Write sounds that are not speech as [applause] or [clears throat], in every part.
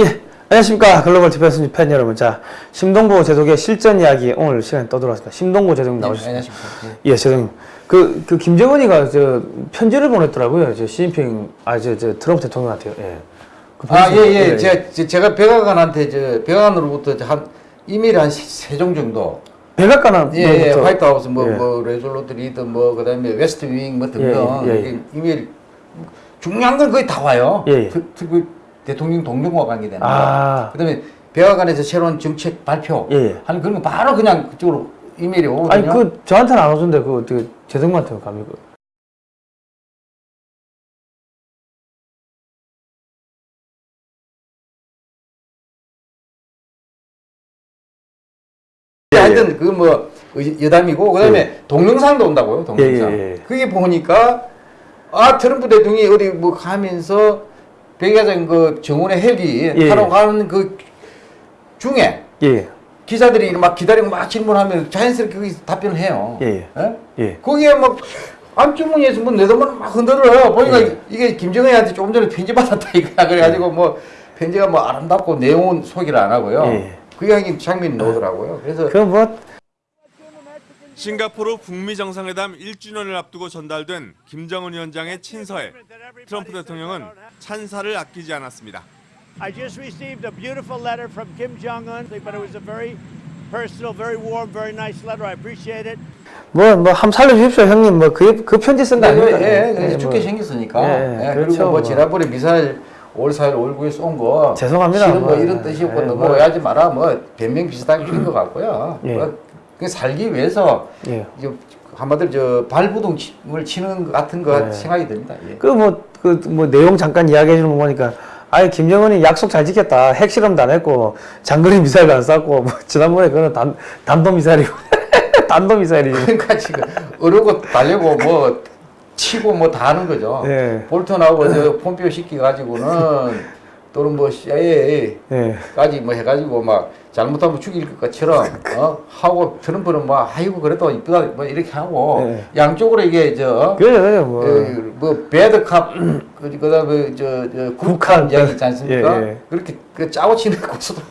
예, 안녕하십니까 글로벌 디펜스 팬 여러분. 자, 심동보 제독의 실전 이야기 오늘 시간에 또 돌아왔습니다. 심동보 제독님 나오셨습니다. 안녕하십니까. 예, 제독님. 그, 그 김정은이가 저 편지를 보냈더라고요. 저 시진핑, 아, 저, 저 트럼프 대통령한테요. 예. 그 아, 편지- 예, 예. 제가, 제- 제가 백악관한테, 저, 백악관으로부터 한, 이메일 한 세 종 정도. 백악관은 예, 예. White House, 뭐, 예. 뭐, Resolute Read, 뭐, 그 다음에 West Wing, 뭐 등등. 예, 예, 예. 이메일, 중요한 건 거의 다 와요. 예, 예. 특, 특히 대통령 동료와 관계되는 거. 아. 그 다음에 백악관에서 새로운 정책 발표. 예, 예. 하는 그런 거 바로 그냥 그쪽으로 이메일이 오거든요. 아니, 그, 저한테는 안 오던데, 그, 어떻게, 제독님한테 감이 그. 하여튼 그 뭐 여담이고 그다음에 동영상도 온다고요 동영상 예, 예, 예. 그게 보니까 아 트럼프 대통령이 어디 뭐 가면서 백야장 그 정원의 헬기 예, 타러 예. 가는 그 중에 예, 기자들이 막 기다리고 막 질문하면 자연스럽게 거기서 답변을 해요 예, 예. 예? 예. 거기에 막뭐 내 돈만 막 흔들어요 보니까 예. 이게 김정은한테 조금 전에 편지 받았다 이거야 그래가지고 뭐 편지가 뭐 아름답고 내용은 소개를 안 하고요 예. 그게 하긴 장면이 나오더라고요 그래서 그 뭐, 싱가포르 북미 정상회담 1주년을 앞두고 전달된 김정은 위원장의 친서에 트럼프 대통령은 찬사를 아끼지 않았습니다. I just received a beautiful letter from Kim Jong Un, but it was a very personal, very warm, very nice letter. I appreciate it. 뭐, 뭐, 함 살려주십시오, 형님. 뭐, 그, 그 편지 쓴거 예, 아닙니까? 예, 그래서 예, 죽게 뭐. 생겼으니까. 예, 예, 그렇죠, 그리고 뭐 뭐. 지난번에 미사일 5월 4일 5월 9일 쏜 거. 죄송합니다. 뭐 뭐, 이런 뜻이었고 예, 넘어가지 마라. 뭐 변명 비슷하게 한것 같고요. 예. 뭐 그냥 살기 위해서 예. 한마디로 저 발부동을 치는 것 같은 거 예. 생각이 듭니다. 예. 그뭐 그 뭐 내용 잠깐 이야기해 주는 거 보니까 아예 김정은이 약속 잘 지켰다 핵실험도 안 했고 장거리 미사일도 안 쐈고 뭐 지난번에 그거는 단 단도 미사일이고 [laughs] 단도 미사일이지 그러니까 지금 어르고 달려고 뭐 치고 뭐 다 하는 거죠. 예. 볼턴하고 저 폼피오 시키 가지고는 또는 뭐 CIA 예. 까지 뭐 해가지고 막 잘못하면 죽일 것처럼 어 하고 트럼프는 뭐 아이고 그래도 이쁘다 뭐 이렇게 하고 네. 양쪽으로 이게 저 그래요 그래요 뭐 그, 뭐 배드캅 그 그다음에 저, 저 국한, 이야기 있지 않습니까? 예, 예. 그렇게 그 짜고 치는 [laughs] 고수도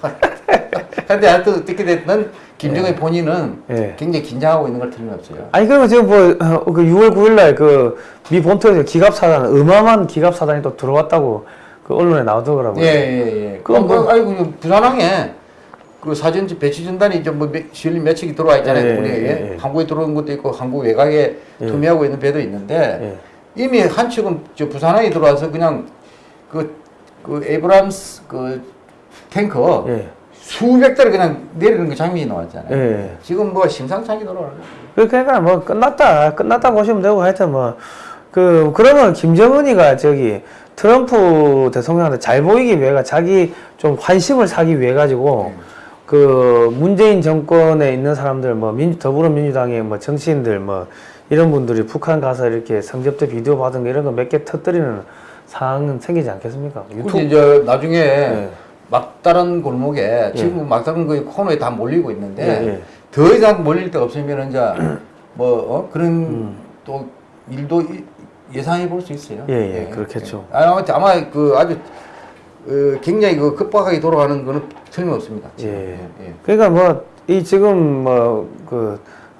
근데 하여튼 어떻게 됐든 김정은 본인은 예. 굉장히 긴장하고 있는 걸 틀림없어요. 아니 그러면 지금 뭐그 6월 9일 날 그 미 본토에서 기갑 사단 어마어마한 기갑 사단이 또 들어왔다고 그 언론에 나오더라고요. 예 예 예. 그 그건 뭐 뭐- 아이고 부산항에 그 사전지 배치 전단이 좀뭐 실리 몇 척이 들어와 있잖아요. 예, 예, 우리 예, 예. 한국에 들어온 것도 있고 한국 외곽에 예. 투미하고 있는 배도 있는데 예. 이미 한 척은 저 부산항에 들어와서 그냥 그, 그 에브람스 그 탱커 예. 수백 대를 그냥 내리는 그 장면이 나왔잖아요. 예. 지금 뭐 심상찮게 돌아가는 그러니까 뭐 끝났다 끝났다 보시면 되고 하여튼 뭐 그 그러면 김정은이가 저기 트럼프 대통령한테 잘 보이기 위해가 자기 좀 환심을 사기 위해 가지고 그 문재인 정권에 있는 사람들 뭐 민, 더불어민주당의 뭐 정치인들 뭐 이런 분들이 북한 가서 이렇게 성접대 비디오 받은 거 이런 거 몇 개 터뜨리는 상황은 생기지 않겠습니까? 근데 이제 나중에 예. 막다른 골목에 지금 막다른 그 코너에 다 몰리고 있는데 예, 예. 더 이상 몰릴 데 없으면 이제 뭐 어? 그런 음. 또 일도 이- 예상해 볼 수 있어요. 예, 예, 그렇겠죠. 예. 아마 아마 그 아주 어, 굉장히 그 급박하게 돌아가는 거는 틀림없습니다. 지금. 예. 예. 그러니까 뭐 이 지금 뭐 그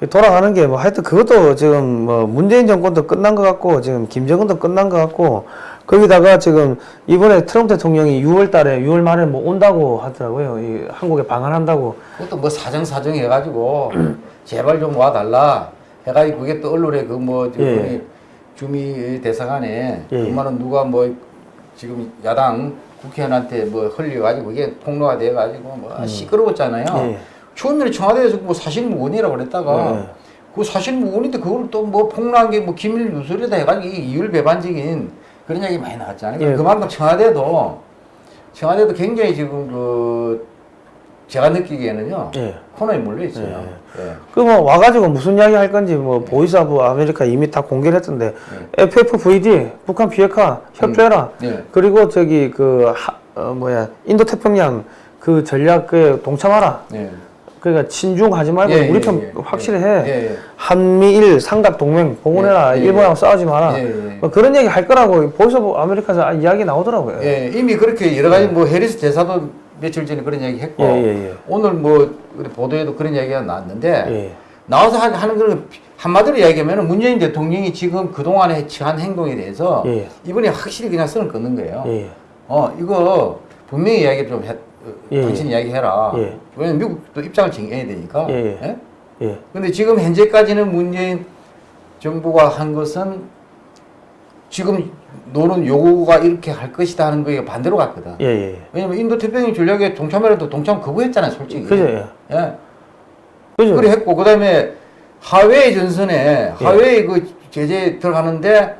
돌아가는 게 뭐 하여튼 그것도 지금 뭐 문재인 정권도 끝난 것 같고 지금 김정은도 끝난 것 같고 거기다가 지금 이번에 트럼프 대통령이 6월 달에 6월 말에 뭐 온다고 하더라고요. 이 한국에 방한한다고. 그것도 뭐 사정 사정 해가지고 [clears throat] 제발 좀 와달라 해가지고 그게 또 언론에 그뭐 예. 주미 대사관에 예. 그만은 누가 뭐 지금 야당 국회의원한테 뭐 흘려가지고 그게 폭로가 돼가지고 뭐 시끄러웠잖아요. 예. 추운날 청와대에서 뭐 사실무근이라고 그랬다가 예. 그 사실무근인데 그걸 또 뭐 폭로한 게 뭐 기밀 누설이다 해가지고 이게 이율배반적인 그런 얘기 많이 나왔잖아요. 예. 그만큼 청와대도 청와대도 굉장히 지금 그 제가 느끼기에는요 예. 코너에 몰려 있어요. 예. 그 뭐 와가지고 무슨 이야기 할 건지 뭐 Voice of America 이미 다 공개를 했던데 FFVD 북한 비핵화 협조해라. 예. 그리고 저기 그 하, 어, 뭐야 인도 태평양 그 전략에 동참하라. 예. 그러니까 친중하지 말고 예, 우리 예, 편 예, 확실히 예, 해. 예, 예. 한미일 삼각 동맹. 예, 예, 일본하고 싸우지 마라. 예, 예. 뭐 그런 얘기 할 거라고 Voice of America에서 아, 이야기 나오더라고요. 예, 이미 그렇게 여러 가지 뭐 해리스 대사도 며칠 전에 그런 얘기 했고 예, 예, 예. 오늘 뭐 우리 보도에도 그런 얘기가 나왔는데 예. 나와서 하- 하는 거는 한마디로 이야기하면 문재인 대통령이 지금 그동안에 취한 행동에 대해서 예. 이번에 확실히 그냥 선을 끊는 거예요. 예. 어 이거 분명히 이야기 좀 해, 어, 예, 당신 이야기해라. 예. 왜냐면 미국도 입장을 정해야 되니까. 예? 예. 근데 지금 현재까지는 문재인 정부가 한 것은 지금 노는 요구가 이렇게 할 것이다 하는 거에 반대로 갔거든. 예, 예. 왜냐면 인도 태평양 전략에 동참해라도 동참 거부했잖아요, 솔직히. 그죠, 예. 예. 그죠? 그래 했고 그 다음에 하웨이 전선에 하웨이 그 제재 들어가는데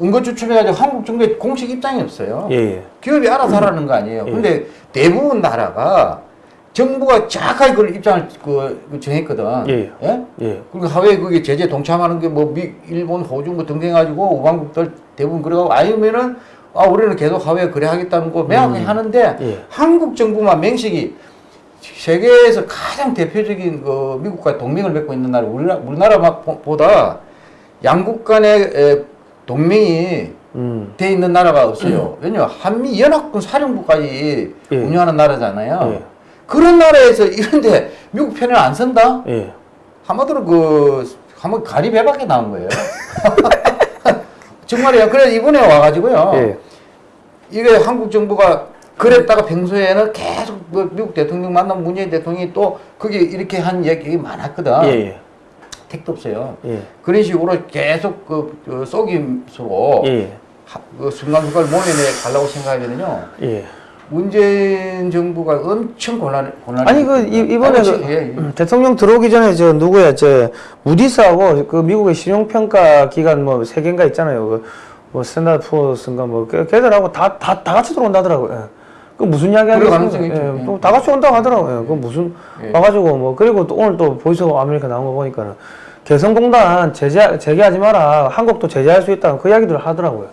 은거 추첨해가지고 한국 정부의 공식 입장이 없어요. 예, 예. 기업이 알아서 하라는 거 아니에요. 예. 근데 대부분 나라가 정부가 정확하게 그걸 입장을 그, 그 정했거든. 예. 예? 예. 그리고 하웨이 그게 제재 동참하는 게 뭐 미, 일본, 호주 뭐 등등 해가지고 우방국들 대부분 그래가고 아니면은 아 우리는 계속 하웨이 그래 하겠다는 거 명확히 하는데 예. 한국 정부만 맹식이 세계에서 가장 대표적인 그 미국과 동맹을 맺고 있는 나라 우리나라 우리나라보다 양국 간의 에, 동맹이 음. 돼 있는 나라가 없어요. 왜냐 한미 연합군 사령부까지 예. 운영하는 나라잖아요. 예. 그런 나라에서 이런데 미국 편을 안 선다? 예. 한마디로 그 한번 가리 배밖에 나온 거예요. [laughs] 정말이야. 그래 이번에 와가지고요. 예. 이게 한국 정부가 그랬다가 평소에는 계속 뭐 미국 대통령 만나면 문재인 대통령이 또 그게 이렇게 한 얘기 많았거든. 예, 예. 택도 없어요. 예. 그런 식으로 계속 그, 그 속임수로 예. 하- 그 순간순간 모면에 가려고 생각하면요. 예. 문재인 정부가 엄청 곤란 곤란. 아니 그 이- 이번에 그, 예, 예. 음, 대통령 들어오기 전에 저 누구야 저 무디스하고 그 미국의 신용평가 기관 뭐 세 개인가 있잖아요. 그, 뭐 Standard Poor's인가 뭐 걔- 걔들하고 다 다 다 같이 들어온다더라고요. 예. 그 무슨 이야기 그럴 하겠습니까? 가능성이 있죠. 예, 예. 또 다 같이 온다고 하더라고요. 그 무슨 예. 와가지고 뭐 그리고 또 오늘 또 Voice of America 나온 거 보니까는 개성공단 제재 재개하지 마라. 한국도 제재할 수 있다. 그 이야기들을 하더라고요.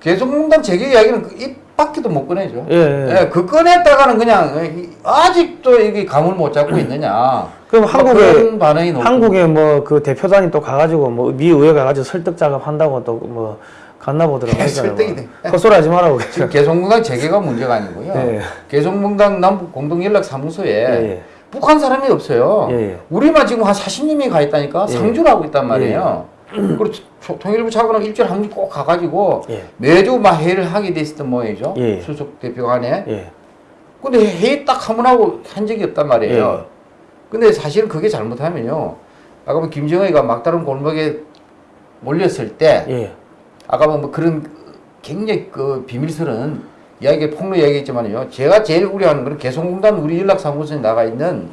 개성공단 재개 이야기는 그 입 밖에도 못 꺼내죠. 예, 예. 그 꺼냈다가는 그냥 이- 아직도 이게 감을 못 잡고 있느냐. 그럼 뭐 한국에 반응이 높고. 한국에 뭐 그 대표단이 또 가가지고 뭐 미 의회 가가지고 설득 작업 한다고 또 뭐 갔나 보더라고요. 설득이 돼. 헛소리 하지 말라고. 지금 개성공단 재개가 문제가 아니고요. 예. 개성공단 남북 공동연락사무소에 예. 북한 사람이 없어요. 예, 예. 우리만 지금 한 40명이 가 있다니까 예. 상주를 하고 있단 말이에요. 그리고 초- 통일부 차관은 일주일에 한 번 꼭 가가지고 예. 매주 막 회의를 하게 돼 있었던 모양이죠. 예. 수석 대표 간에. 예. 근데 회의 딱 한 번 하고 한 적이 없단 말이에요. 예. 근데 사실은 그게 잘못하면요. 아까 뭐 김정은이가 막다른 골목에 몰렸을 때 예. 아까 뭐 그런 굉장히 그 비밀스러운 이야기 폭로 이야기했지만요. 제가 제일 우려하는 거는 개성공단 우리 연락사무소에 나가 있는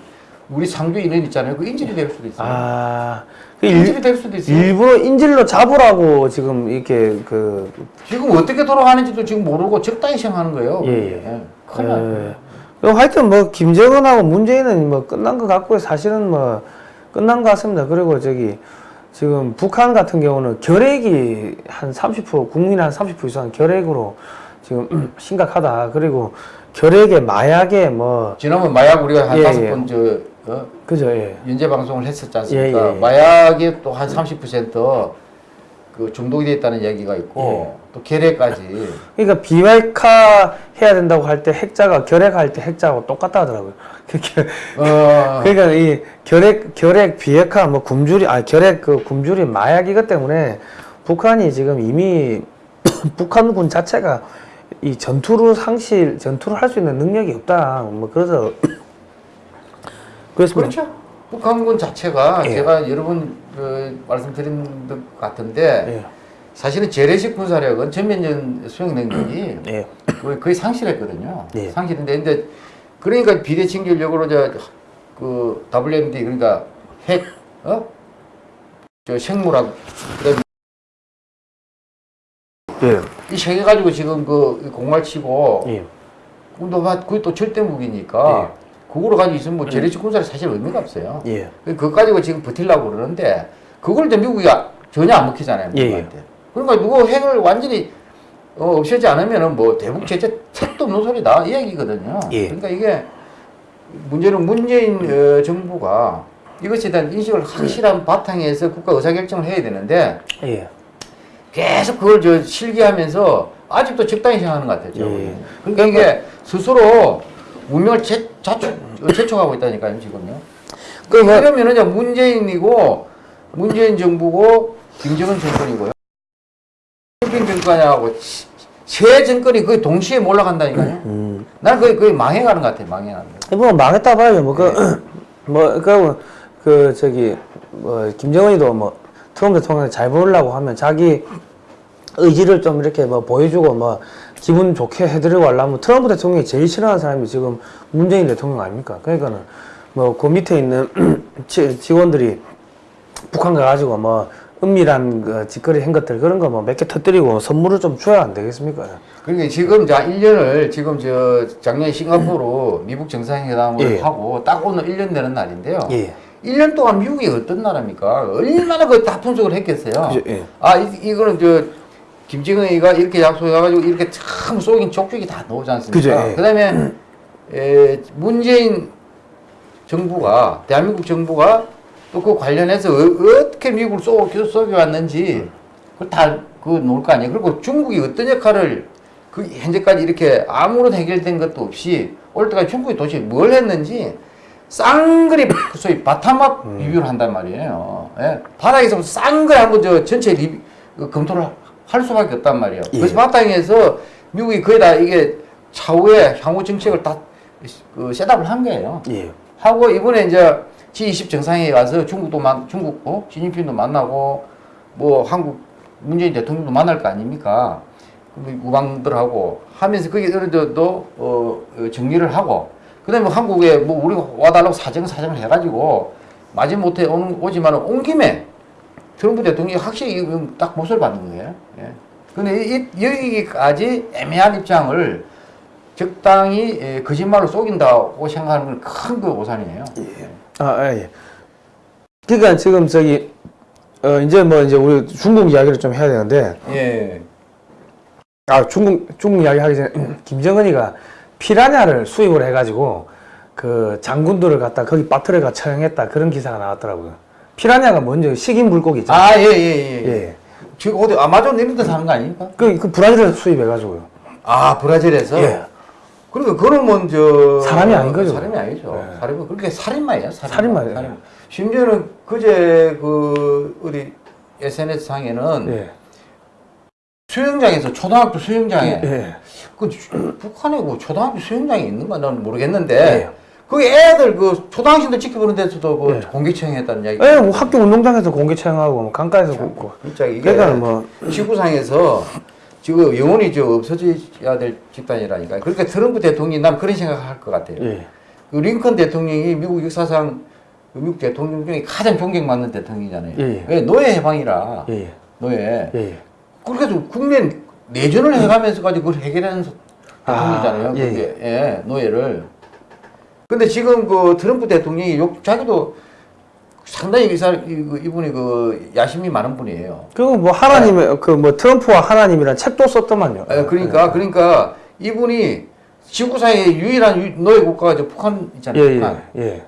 우리 상주 인원 있잖아요. 그 인질이 될 수도 있어요. 아, 그 인질이 일, 될 수도 있어요. 일부러 인질로 잡으라고 지금 이렇게 그 지금 어떻게 돌아가는지도 지금 모르고 적당히 생각하는 거예요. 예, 예. 그게. 큰일 나요. 예. 그럼 하여튼 뭐 김정은하고 문재인은 뭐 끝난 것 같고요. 사실은 뭐 끝난 것 같습니다. 그리고 저기 지금 북한 같은 경우는 결핵이 한 30% 국민 한 30% 이상 결핵으로 지금 [clears throat] 심각하다. 그리고 결핵에 마약에 뭐 지난번 마약 우리가 한 예, 다섯 예. 번 저, 어? 그죠? 예. 연재 방송을 했었지 않습니까? 예, 예, 예. 마약에 또한 30%그 중독이 돼 있다는 얘기가 있고 또 결핵까지 그러니까 비말카 해야 된다고 할 때 핵자가 결핵할 때 핵자하고 똑같다 하더라고요. [laughs] 그렇게 어, 그러니까 이 결핵 결핵 비핵화 뭐 굶주리 아 결핵 그 굶주리 마약 이것 때문에 북한이 지금 이미 [coughs] 북한군 자체가 이 전투를 상실 전투를 할 수 있는 능력이 없다. 뭐 그래서 그렇습니다. 그렇죠. 북한군 자체가 예. 제가 여러 번 그, 말씀드린 것 같은데 예. 사실은 재래식 군사력은 전면전 수행 능력이 예. 거의, 상실했거든요. 예. 상실인데 근데 그러니까 비대칭 전력으로 저그 WMD 그러니까 핵 어? 저 생물학 그다음에 예. 이세 개 가지고 지금 그 공활 치고 예. 근데 막 그게 또 절대 무기니까 그거로 가지고 있으면 뭐 재래식 군사력 사실 의미가 없어요. 예. 그거 가지고 지금 버틸라고 그러는데 그걸 이제 미국이 아- 전혀 안 먹히잖아요. 예, 미국한테. 그러니까 누구 핵을 완전히 어, 없애지 않으면은 뭐 대북 제재 책도 없는 소리다 이 얘기거든요. 예. 그러니까 이게 문제는 문재인 어, 정부가 이것에 대한 인식을 확실한 바탕에서 국가 의사결정을 해야 되는데 예. 계속 그걸 저 실기하면서 아직도 적당히 생각하는 것 같아요. 예. 보기에는. 그러니까 이게 스스로 운명을 제, 자축, 재촉하고 있다니까요, 지금요. [clears throat] 그 뭐, 그러면은 이제 문재인이고 문재인 정부고 김정은 정권이고요. 김 정권하고 세 정권이 거의 동시에 몰락한다니까요. 음. 나는 거의 거의 망해가는 것 같아, 망해가는 거. 뭐 망했다 봐야죠. 뭐 그, [clears throat] 뭐, 그, 그, 저기, 뭐, 김정은이도 뭐, 트럼프 대통령 잘 보려고 하면 자기 의지를 좀 이렇게 뭐 보여주고 뭐, 기분 좋게 해드리고 하려면 트럼프 대통령이 제일 싫어하는 사람이 지금 문재인 대통령 아닙니까? 그러니까는 뭐, 그 밑에 있는 [clears throat] 지- 직원들이 북한 가가지고 뭐, 은밀한 그 짓거리 한 것들 그런 거 뭐 몇 개 터뜨리고 선물을 좀 줘야 안 되겠습니까? 그러니까 지금 자 1년을 지금 저 작년 싱가포르 미국 정상회담을 예. 하고 딱 오늘 1년 되는 날인데요. 예. 1년 동안 미국이 어떤 나라입니까? 얼마나 그다 분석을 했겠어요. 그죠, 예. 아, 이, 이거는 저 김정은이가 이렇게 약속해가지고 이렇게 참 쏘긴 족족이 다 나오지 않습니까? 그죠, 예. 그다음에 에, 문재인 정부가 대한민국 정부가 또 그 관련해서 어, 어떻게 미국을 쏘, 계속 쏘겨왔는지 그걸 다그 놓을 거 아니에요. 그리고 중국이 어떤 역할을 그 현재까지 이렇게 아무런 해결된 것도 없이 올 때까지 중국이 도대체 뭘 했는지 쌍그리 그 소위 바탕업 리뷰를 한단 말이에요. 예? 바닥에서 쌍그리 한번 저 전체 리뷰 그 검토를 할 수밖에 없단 말이에요. 예. 그래서 바탕에서 미국이 거의 다 이게 차후에 향후 정책을 다 그 셋업을 한 거예요. 예. 하고 이번에 이제 G20 정상회의 가서 중국도 만 중국도 시진핑도 만나고 뭐 한국 문재인 대통령도 만날 거 아닙니까? 우방들하고 하면서 그게 어느 정도 어, 어, 정리를 하고 그다음에 한국에 뭐 우리가 와달라고 사정 사정을 해가지고 마지못해 오는 오지만 온 김에 트럼프 대통령이 확실히 딱 못을 받는 거예요. 예. 근데 이, 이- 여기까지 애매한 입장을 적당히 예, 거짓말로 속인다고 생각하는 건큰그 오산이에요. 아, 예. 그러니까 지금 저기 어 이제 뭐 이제 우리 중국 이야기를 좀 해야 되는데 예. 아 중국 중국 이야기 하기 전에 [clears throat] 김정은이가 피라냐를 수입을 해가지고 그 장군들을 갖다 거기 빠트려가 처형했다 그런 기사가 나왔더라고요. 피라냐가 먼저 식인 물고기 있잖아요. 아, 예, 예, 예. 예. 지금 어디 아마존 이런 데 사는 거 아닙니까? 그, 그 브라질에서 수입해가지고요. 아, 브라질에서? 예. 그러니까 그거는 먼저 사람이 아닌 거죠. 사람이 아니죠. 예. 사람은 그렇게 살인마예요. 살인마. 살인마예요. 살인마. 심지어는 그제 그 어디 SNS 상에는 예. 수영장에서 초등학교 수영장에 예. 그 주- 북한에 그 초등학교 수영장이 있는가 나는 모르겠는데 예. 그 애들 그 초등학생들 지켜보는 데서도 그 예. 공개 처형했다는 이야기. 예, 뭐 학교 운동장에서 공개 처형하고 뭐 강가에서 굽고. 진짜 이게 그러니까 뭐 지구상에서 지금 영원히 저 없어져야 될 집단이라니까. 그러니까 트럼프 대통령이 난 그런 생각할 것 같아요. 예. 그 링컨 대통령이 미국 역사상 그 미국 대통령 중에 가장 존경받는 대통령이잖아요. 예, 예. 왜 노예 해방이라 예. 노예. 예. 그렇게 해서 국내 내전을 해가면서까지 그걸 해결하는 대통령이잖아요. 아, 예, 그게 예, 노예를. 근데 지금 그 트럼프 대통령이 욕 자기도 상당히 이 사람 이- 그 이분이 그 야심이 많은 분이에요. 그리고 뭐 하나님의 그뭐 트럼프와 하나님이란 책도 썼더만요. 예, 그러니까 그러니까 이분이 지구상의 유일한 유- 노예 국가가 저 북한 있잖아요. 예, 북한. 예. 예.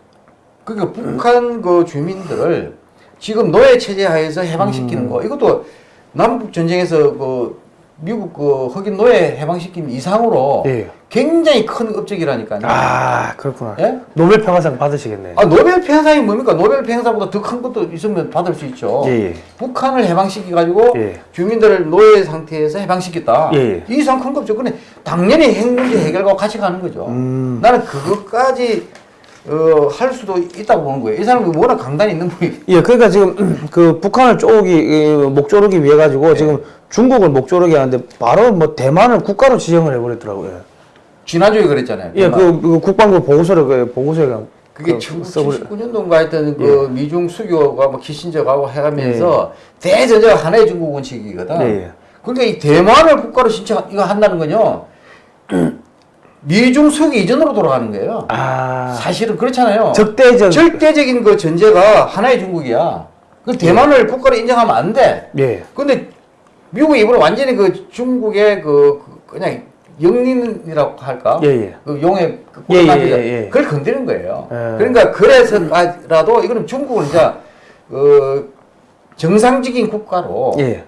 그러니까 북한 그 주민들을 지금 노예 체제 하에서 해방시키는 음. 거 이것도 남북 전쟁에서 그 미국 그 흑인 노예 해방시킨 이상으로 예. 굉장히 큰 업적이라니까요. 아, 그렇구나. 예? 노벨 평화상 받으시겠네. 아, 노벨 평상이 뭡니까? 노벨 평화상보다 더 큰 것도 있으면 받을 수 있죠. 예, 예. 북한을 해방시켜 가지고 예. 주민들을 노예 상태에서 해방시켰다. 예, 예. 이 이상 큰 거 없죠. 근데 당연히 핵 문제 해결과 같이 가는 거죠. 음. 나는 그것까지 어, 할 수도 있다고 보는 거예요. 이 사람이 워낙 강단이 있는 분이. 예, 그러니까 지금 [clears throat] 그 북한을 쪼기 이, 목조르기 위해 가지고 예. 지금 중국을 목조르게 하는데 바로 뭐 대만을 국가로 지정을 해버렸더라고요. 지난주에 그랬잖아요. 예, 그, 그 국방부 보고서를 그 보고서에 그 그게 그 써버려- 1979년도인가 하여튼 그 미중 수교가 뭐 키신저하고 해가면서 예. 대전제가 하나의 중국 원칙이거든. 예, 예. 그러니까 이 대만을 국가로 신청 이거 한다는 건요. [clears throat] 미중 수교 이전으로 돌아가는 거예요. 아, 사실은 그렇잖아요. 적대적 절대적인 그 전제가 하나의 중국이야. 그 대만을 국가로 인정하면 안 돼. 예, 근데 미국이 이번에 완전히 그 중국의 그, 그 그냥 영린이라고 할까? 예, 예. 그 용의 그 예, 예. 예, 예. 그걸 건드는 거예요. 예. 그러니까 그래서라도 이거는 중국은 이제 어, 정상적인 국가로 예.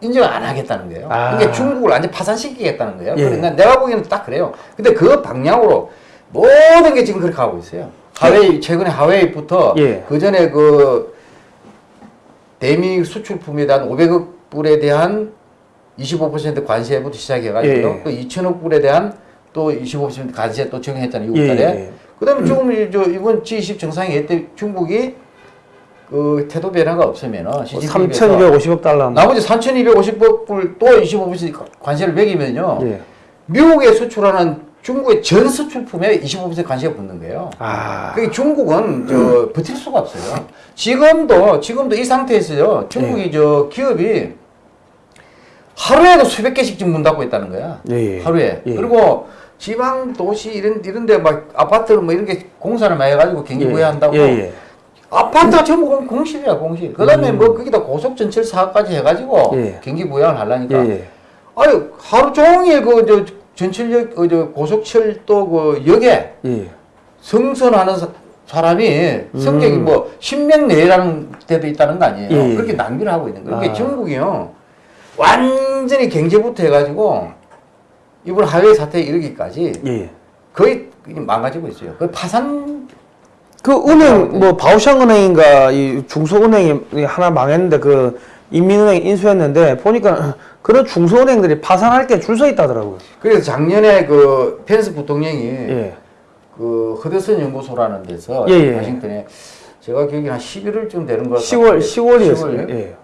인정을 안 하겠다는 거예요. 아. 그러니까 중국을 완전 파산시키겠다는 거예요. 예. 그러니까 내가 보기에는 딱 그래요. 근데 그 방향으로 모든 게 지금 그렇게 가고 있어요. 하웨이 최근에 하웨이부터 예. 그 전에 그 대미 수출품에 대한 500억 불에 대한 25% 관세부터 시작해가지고 예, 예. 또 2천억 불에 대한 또 25% 관세 또 정했잖아요. 예, 6월달에. 예. 그다음에 조금 이- 저 이번 G20 정상회의 때 중국이 그 태도 변화가 없으면은 뭐 시진핑에서 3,250억 달러. 나머지 3,250억 불 또 25% 관세를 매기면요. 예. 미국에 수출하는 중국의 전 수출품에 25% 관세가 붙는 거예요. 아. 그게 중국은 저 버틸 수가 없어요. 지금도 지금도 이 상태에서요. 중국이 예. 저 기업이 하루에도 수백 개씩 지금 문 닫고 있다는 거야. 예, 예. 하루에. 예. 그리고 지방 도시 이런 이런데 막 아파트를 뭐 이런 게 공사를 많이 해가지고 경기 부여한다고. 예, 예. 아파트가 전부 공- 공실이야 공실. 그다음에 뭐 거기다 고속 전철 사업까지 해가지고 음. 예. 경기 부양을 하려니까. 예, 예. 아유 하루 종일 그 저 전철역 어, 저 고속철도 그 역에 예. 승선하는 사- 사람이 성적이 뭐 10명 내라는 데도 있다는 거 아니에요. 음. 예, 예. 그렇게 낭비를 하고 있는 거예요. 그러니까 아. 중국이요 완전히 경제부터 해가지고 이번 하웨이 사태에 이르기까지 예. 거의 망가지고 있어요. 그 파산 그 은행 뭐 바오샹은행인가 이 중소은행이 하나 망했는데 그 인민은행 인수했는데 보니까 그런 중소은행들이 파산할 때 줄 서 있다더라고요. 그래서 작년에 그 펜스 부통령이 예. 그 허드슨 연구소라는 데서 예, 예. 워싱턴에 제가 기억이 한 11월쯤 되는 것 10월 같아요. 10월이었어요. 10월. 예.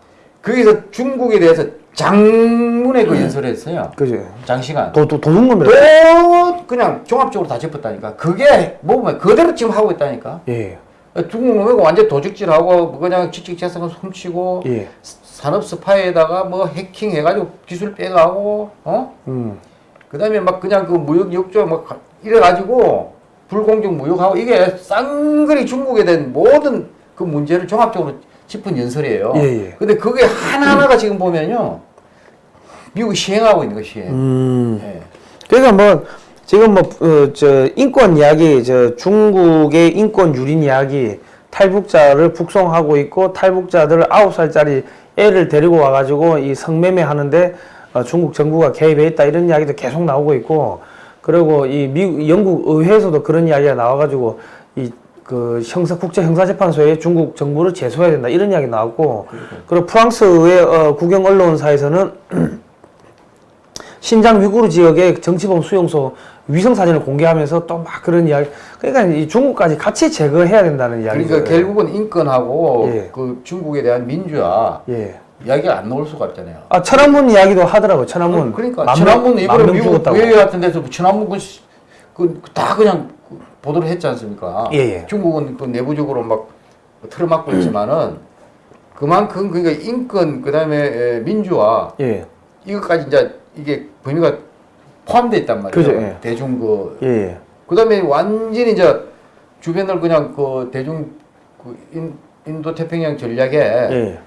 거기서 중국에 대해서 장문의 그 연설을 했어요. 그죠. 장시간. 도, 도. 또 그냥 종합적으로 다 짚었다니까. 그게 뭐면 그대로 지금 하고 있다니까. 예. 중국 놈이 완전 도적질하고 그냥 지식 재산을 훔치고 예. 산업 스파이에다가 뭐 해킹해가지고 기술 빼가고 어? 음. 그 다음에 막 그냥 그 무역 역조 막 가- 이래가지고 불공정 무역하고 이게 쌍거리 중국에 대한 모든 그 문제를 종합적으로 짚은 연설이에요. 예, 예. 근데 그게 하나하나가 지금 보면요. 미국이 시행하고 있는 거 시행. 음. 예. 그러니까 뭐 지금 뭐저 인권 이야기 저 중국의 인권 유린 이야기 탈북자를 북송하고 있고 탈북자들 아홉 살짜리 애를 데리고 와가지고 이 성매매 하는데 어, 중국 정부가 개입해 있다 이런 이야기도 계속 나오고 있고 그리고 이 미국 영국 의회에서도 그런 이야기가 나와가지고 이 그 형사 국제 형사재판소에 중국 정부를 제소해야 된다 이런 이야기 나왔고 그리고 프랑스의 어, 국영 언론사에서는 [clears throat] 신장 위구르 지역의 정치범 수용소 위성 사진을 공개하면서 또 막 그런 이야기. 그러니까 이 중국까지 같이 제거해야 된다는 이야기죠. 그러니까 결국은 인권하고 예. 그 중국에 대한 민주화 예. 이야기가 안 나올 수가 없잖아요. 아 천안문 이야기도 하더라고. 천안문. 그러니까 만 천안문 명- 이번에 미국. 외회 같은 데서 천안문 그다 그냥 보도를 했지 않습니까? 예, 예. 중국은 그 내부적으로 막 틀어막고 있지만은 그만큼 그러니까 인권 그다음에 에, 민주화 예. 이것까지 이제 이게 범위가 포함돼 있단 말이에요. 그죠, 예. 대중 그 예. 예. 그다음에 완전히 이제 주변을 그냥 그 대중 그 인, 인도 태평양 전략에 예.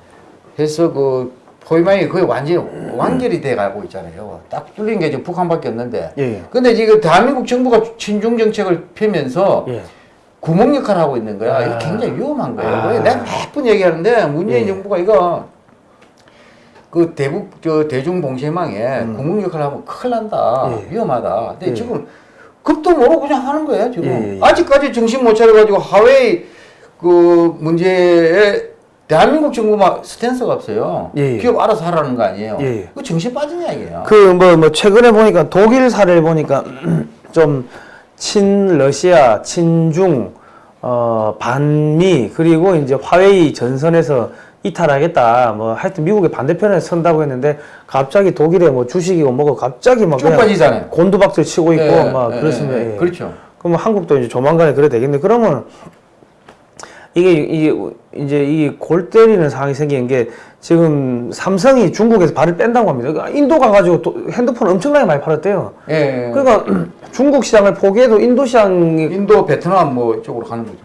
해서 그 포위망이 거의 완전히 완결이 돼 가고 있잖아요. 딱 뚫린 게 지금 북한밖에 없는데. 예. 근데 지금 대한민국 정부가 친중 정책을 펴면서 예. 구멍 역할을 하고 있는 거야. 아. 이거 굉장히 위험한 거예요. 아. 내가 몇번 얘기하는데 문재인 예. 정부가 이거 그 대북 저 대중 봉쇄망에 음. 구멍 역할을 하면 큰일 난다. 예. 위험하다. 근데 예. 지금 급도 모르고 그냥 하는 거예요. 지금 예, 예. 아직까지 정신 못 차려가지고 하웨이 그 문제에 대한민국 정부만 스탠스가 없어요. 예, 예. 기업 알아서 하라는 거 아니에요. 예, 예. 그 정신 빠진 이야기예요. 그뭐뭐 최근에 보니까 독일 사례를 보니까 [clears throat] 좀 친러시아, 친중, 어 반미 그리고 이제 화웨이 전선에서 이탈하겠다. 뭐 하여튼 미국의 반대편에 선다고 했는데 갑자기 독일에 뭐 주식이고 뭐고 갑자기 막 빠지잖아요. 곤두박질 치고 있고 예, 막 예, 그렇습니다. 그렇죠. 그러면 한국도 이제 조만간에 그래 되겠네. 그러면 이게 이게 이제 이골 때리는 상황이 생긴 게 지금 삼성이 중국에서 발을 뺀다고 합니다. 그러니까 인도 가 가지고 또 핸드폰 엄청나게 많이 팔았대요. 예. 그러니까 [clears throat] 중국 시장을 포기해도 인도 시장이 인도, 베트남 뭐 쪽으로 가는 거죠.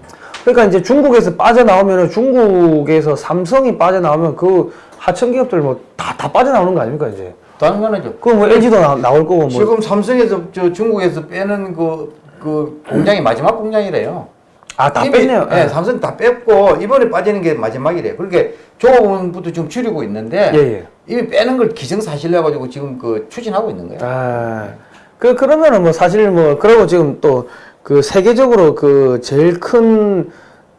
그러니까 이제 중국에서 빠져나오면은 중국에서 삼성이 빠져나오면 그 하청 기업들 뭐 다 다 빠져나오는 거 아닙니까 이제? 당연하죠. 그럼 뭐 LG도 나, 나올 거고 뭐. 지금 삼성에서 저 중국에서 빼는 그, 그 공장이 마지막 공장이래요. 아, 다 뺐네요. 예, 예. 삼성 다 뺐고 이번에 빠지는 게 마지막이래요. 그렇게 조합원부터 지금 줄이고 있는데 예, 예. 이미 빼는 걸 기정사실로 가지고 지금 그 추진하고 있는 거예요. 아, 그, 그러면은 뭐 사실 뭐, 그리고 지금 또 그 세계적으로 그 제일 큰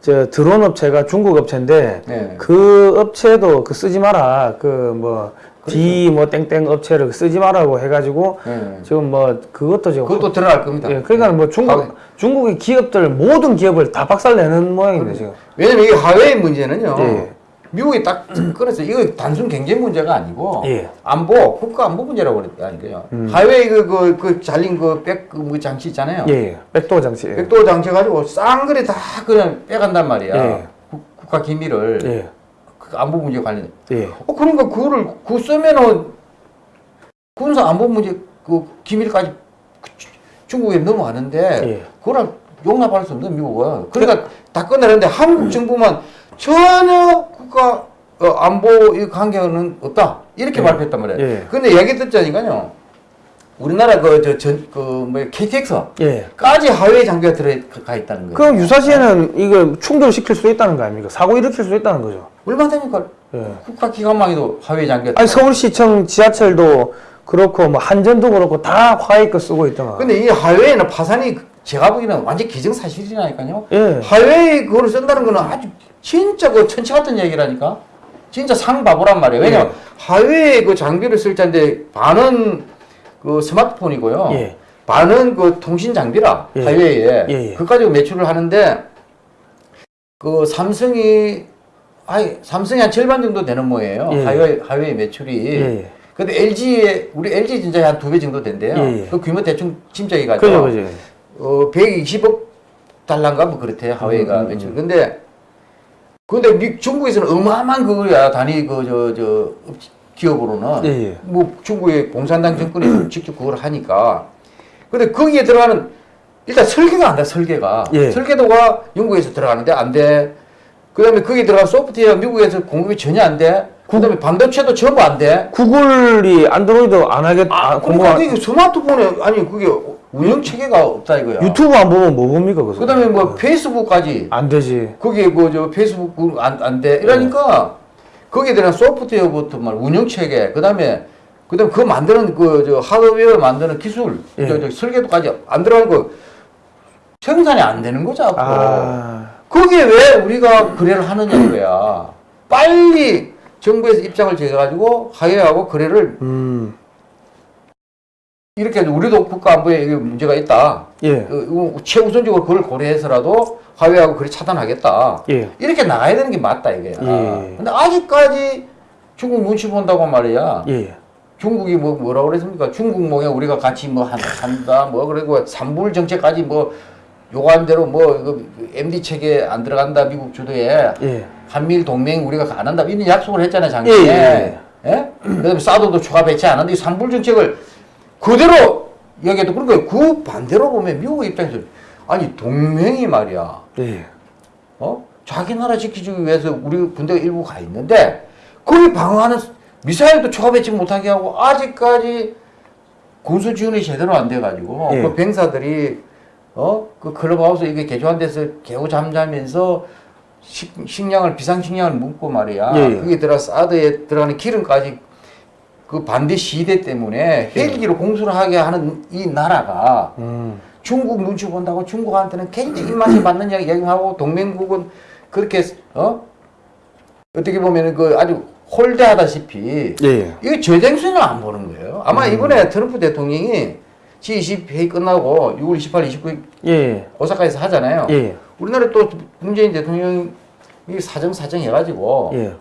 저 드론 업체가 중국 업체인데 네. 그 업체도 그 쓰지 마라. 그 뭐, D 뭐 땡땡 업체를 쓰지 마라고 해가지고 네. 지금 뭐 그것도 지금 그것도 드러날 겁니다. 예, 그러니까 뭐 중국 하웨이. 중국의 기업들 모든 기업을 다 박살내는 모양인데 지금. 왜냐면 이게 하웨이 문제는요. 예. 미국이 딱 [clears throat] 끊어서 이거 단순 경제 문제가 아니고 예. 안보 국가 안보 문제라고 그랬다니까요. 음. 하웨이 그 그 그 잘린 그백 그 장치 있잖아요. 예, 예. 백도 장치. 예. 백도 장치 가지고 쌍그리 다 그냥 빼간단 말이야. 예. 국- 국가 기밀을 예. 그 안보 문제 관련. 예. 어 그러니까 그거를 그 쓰면은 군사 안보 문제 그 기밀까지 그 주- 중국에 넘어가는데 예. 그걸 용납할 수 없는 미국은 그러니까 다 끝내는데 한국 정부만 전혀 국가 어, 안보 이 관계는 없다 이렇게 예. 발표했단 말이에요. 예. 근데 얘기 듣자니까요. 우리나라 그저전 그뭐 KTX 예. 까지 하웨이 장비가 들어가 있다는 거예요. 그럼 유사시에는 이거 충돌시킬 수 있다는 거 아닙니까? 사고 일으킬 수 있다는 거죠. 얼마 되니까 예. 국가 기관망에도 하웨이 장비가 아니 서울시청 지하철도 그렇고 뭐 한전도 그렇고 다 화웨이 거 쓰고 있더만. 근데 이 하웨이는 파산이 제가 보기에는 완전 기정사실이라니까요. 예. 하웨이 그거를 쓴다는 거는 아주 진짜 그 천치 같은 얘기라니까. 진짜 상바보란 말이에요. 왜냐면 예. 하웨이 그 장비를 쓸 텐데 반은 그 스마트폰이고요. 예. 반은 그 통신 장비라 예. 그 가지고 매출을 하는데 그 삼성이 아니 삼성이 한 절반 정도 되는 모예요. 예. 하웨이 하웨이 매출이. 예, 예. 근데 LG에 우리 LG 진짜 한 두 배 정도 된대요. 예, 예. 그 규모 대충 짐작이 가죠. 그죠, 그죠. 어 120억 달러인가 뭐 그렇대요 하웨이가 음, 음, 매출. 근데 근데 미, 중국에서는 어마어마한 그거야 단위 그 저 저 기업으로는 예, 예. 뭐 중국의 공산당 정권이 [clears throat] 직접 그걸 하니까. 근데 거기에 들어가는 일단 설계가 안 돼, 설계가. 예. 설계도가 영국에서 들어가는데 안 돼. 그 다음에 거기에 들어간 소프트웨어 미국에서 공급이 전혀 안 돼. 그 다음에 반도체도 전부 안 돼. 구글이 안드로이드 안 하겠, 아, 그러니까 공부가, 그게 스마트폰에, 아니, 그게 운영 체계가 없다 이거야. 유튜브 안 보면 뭐 봅니까? 그 다음에 뭐 페이스북까지. 안 되지. 거기에 그저 페이스북 그 안, 안 돼. 이러니까 거기에 들어간 소프트웨어부터 말 운영 체계. 그 다음에 그 다음에 그 만드는 그 저 하드웨어 만드는 기술. 예. 저, 저 설계도까지 안 들어간 거 생산이 안 되는 거죠, 앞으로. 아, 거기에 왜 우리가 거래를 하느냐 이거야. 빨리 정부에서 입장을 정해가지고 하회하고 거래를 음, 이렇게 해서 우리도 국가 안보에 이게 문제가 있다. 예, 그, 이거 최우선적으로 그걸 고려해서라도 하회하고 거래 차단하겠다. 예. 이렇게 나가야 되는 게 맞다 이게. 예. 근데 아직까지 중국 눈치 본다고 말이야. 예. 중국이 뭐 뭐라고 그랬습니까? 중국 몽에 우리가 같이 뭐 한, 한다 뭐 그리고 삼불 정책까지 뭐 요구한 대로 뭐 이거 MD 체계 안 들어간다 미국 주도에 예. 한미일 동맹 우리가 안 한다 이런 약속을 했잖아요 작년에. 예, 예? 그다음에 사도도 추가 배치 안 한다 이 삼불 정책을 그대로 여기에도 그러니까 그 반대로 보면 미국 입장에서 아니 동맹이 말이야. 예. 어? 자기 나라 지키기 위해서 우리 군대가 일부 가 있는데 거기 방어하는 미사일도 추가 배치 못하게 하고 아직까지 군수 지원이 제대로 안 돼가지고 예. 그 병사들이 어? 그 클럽하우스 이게 개조한 데서 개우 잠자면서 식, 식량을 비상식량을 묻고 말이야 예, 예. 그게 들어 사드에 들어가는 기름까지 그 반대 시대 때문에 헬기로 공수를 하게 하는 이 나라가 음, 중국 눈치 본다고 중국한테는 굉장히 입맛이 맞는 이야기 얘기하고 동맹국은 그렇게 어 어떻게 보면은 그 아주 홀대하다시피 예. 이게 재생수는 안 보는 거예요. 아마 이번에 트럼프 대통령이 G20 회의 끝나고 6월 28, 29일 예. 오사카에서 하잖아요. 예. 우리나라 또 문재인 대통령이 사정 사정 해가지고 예.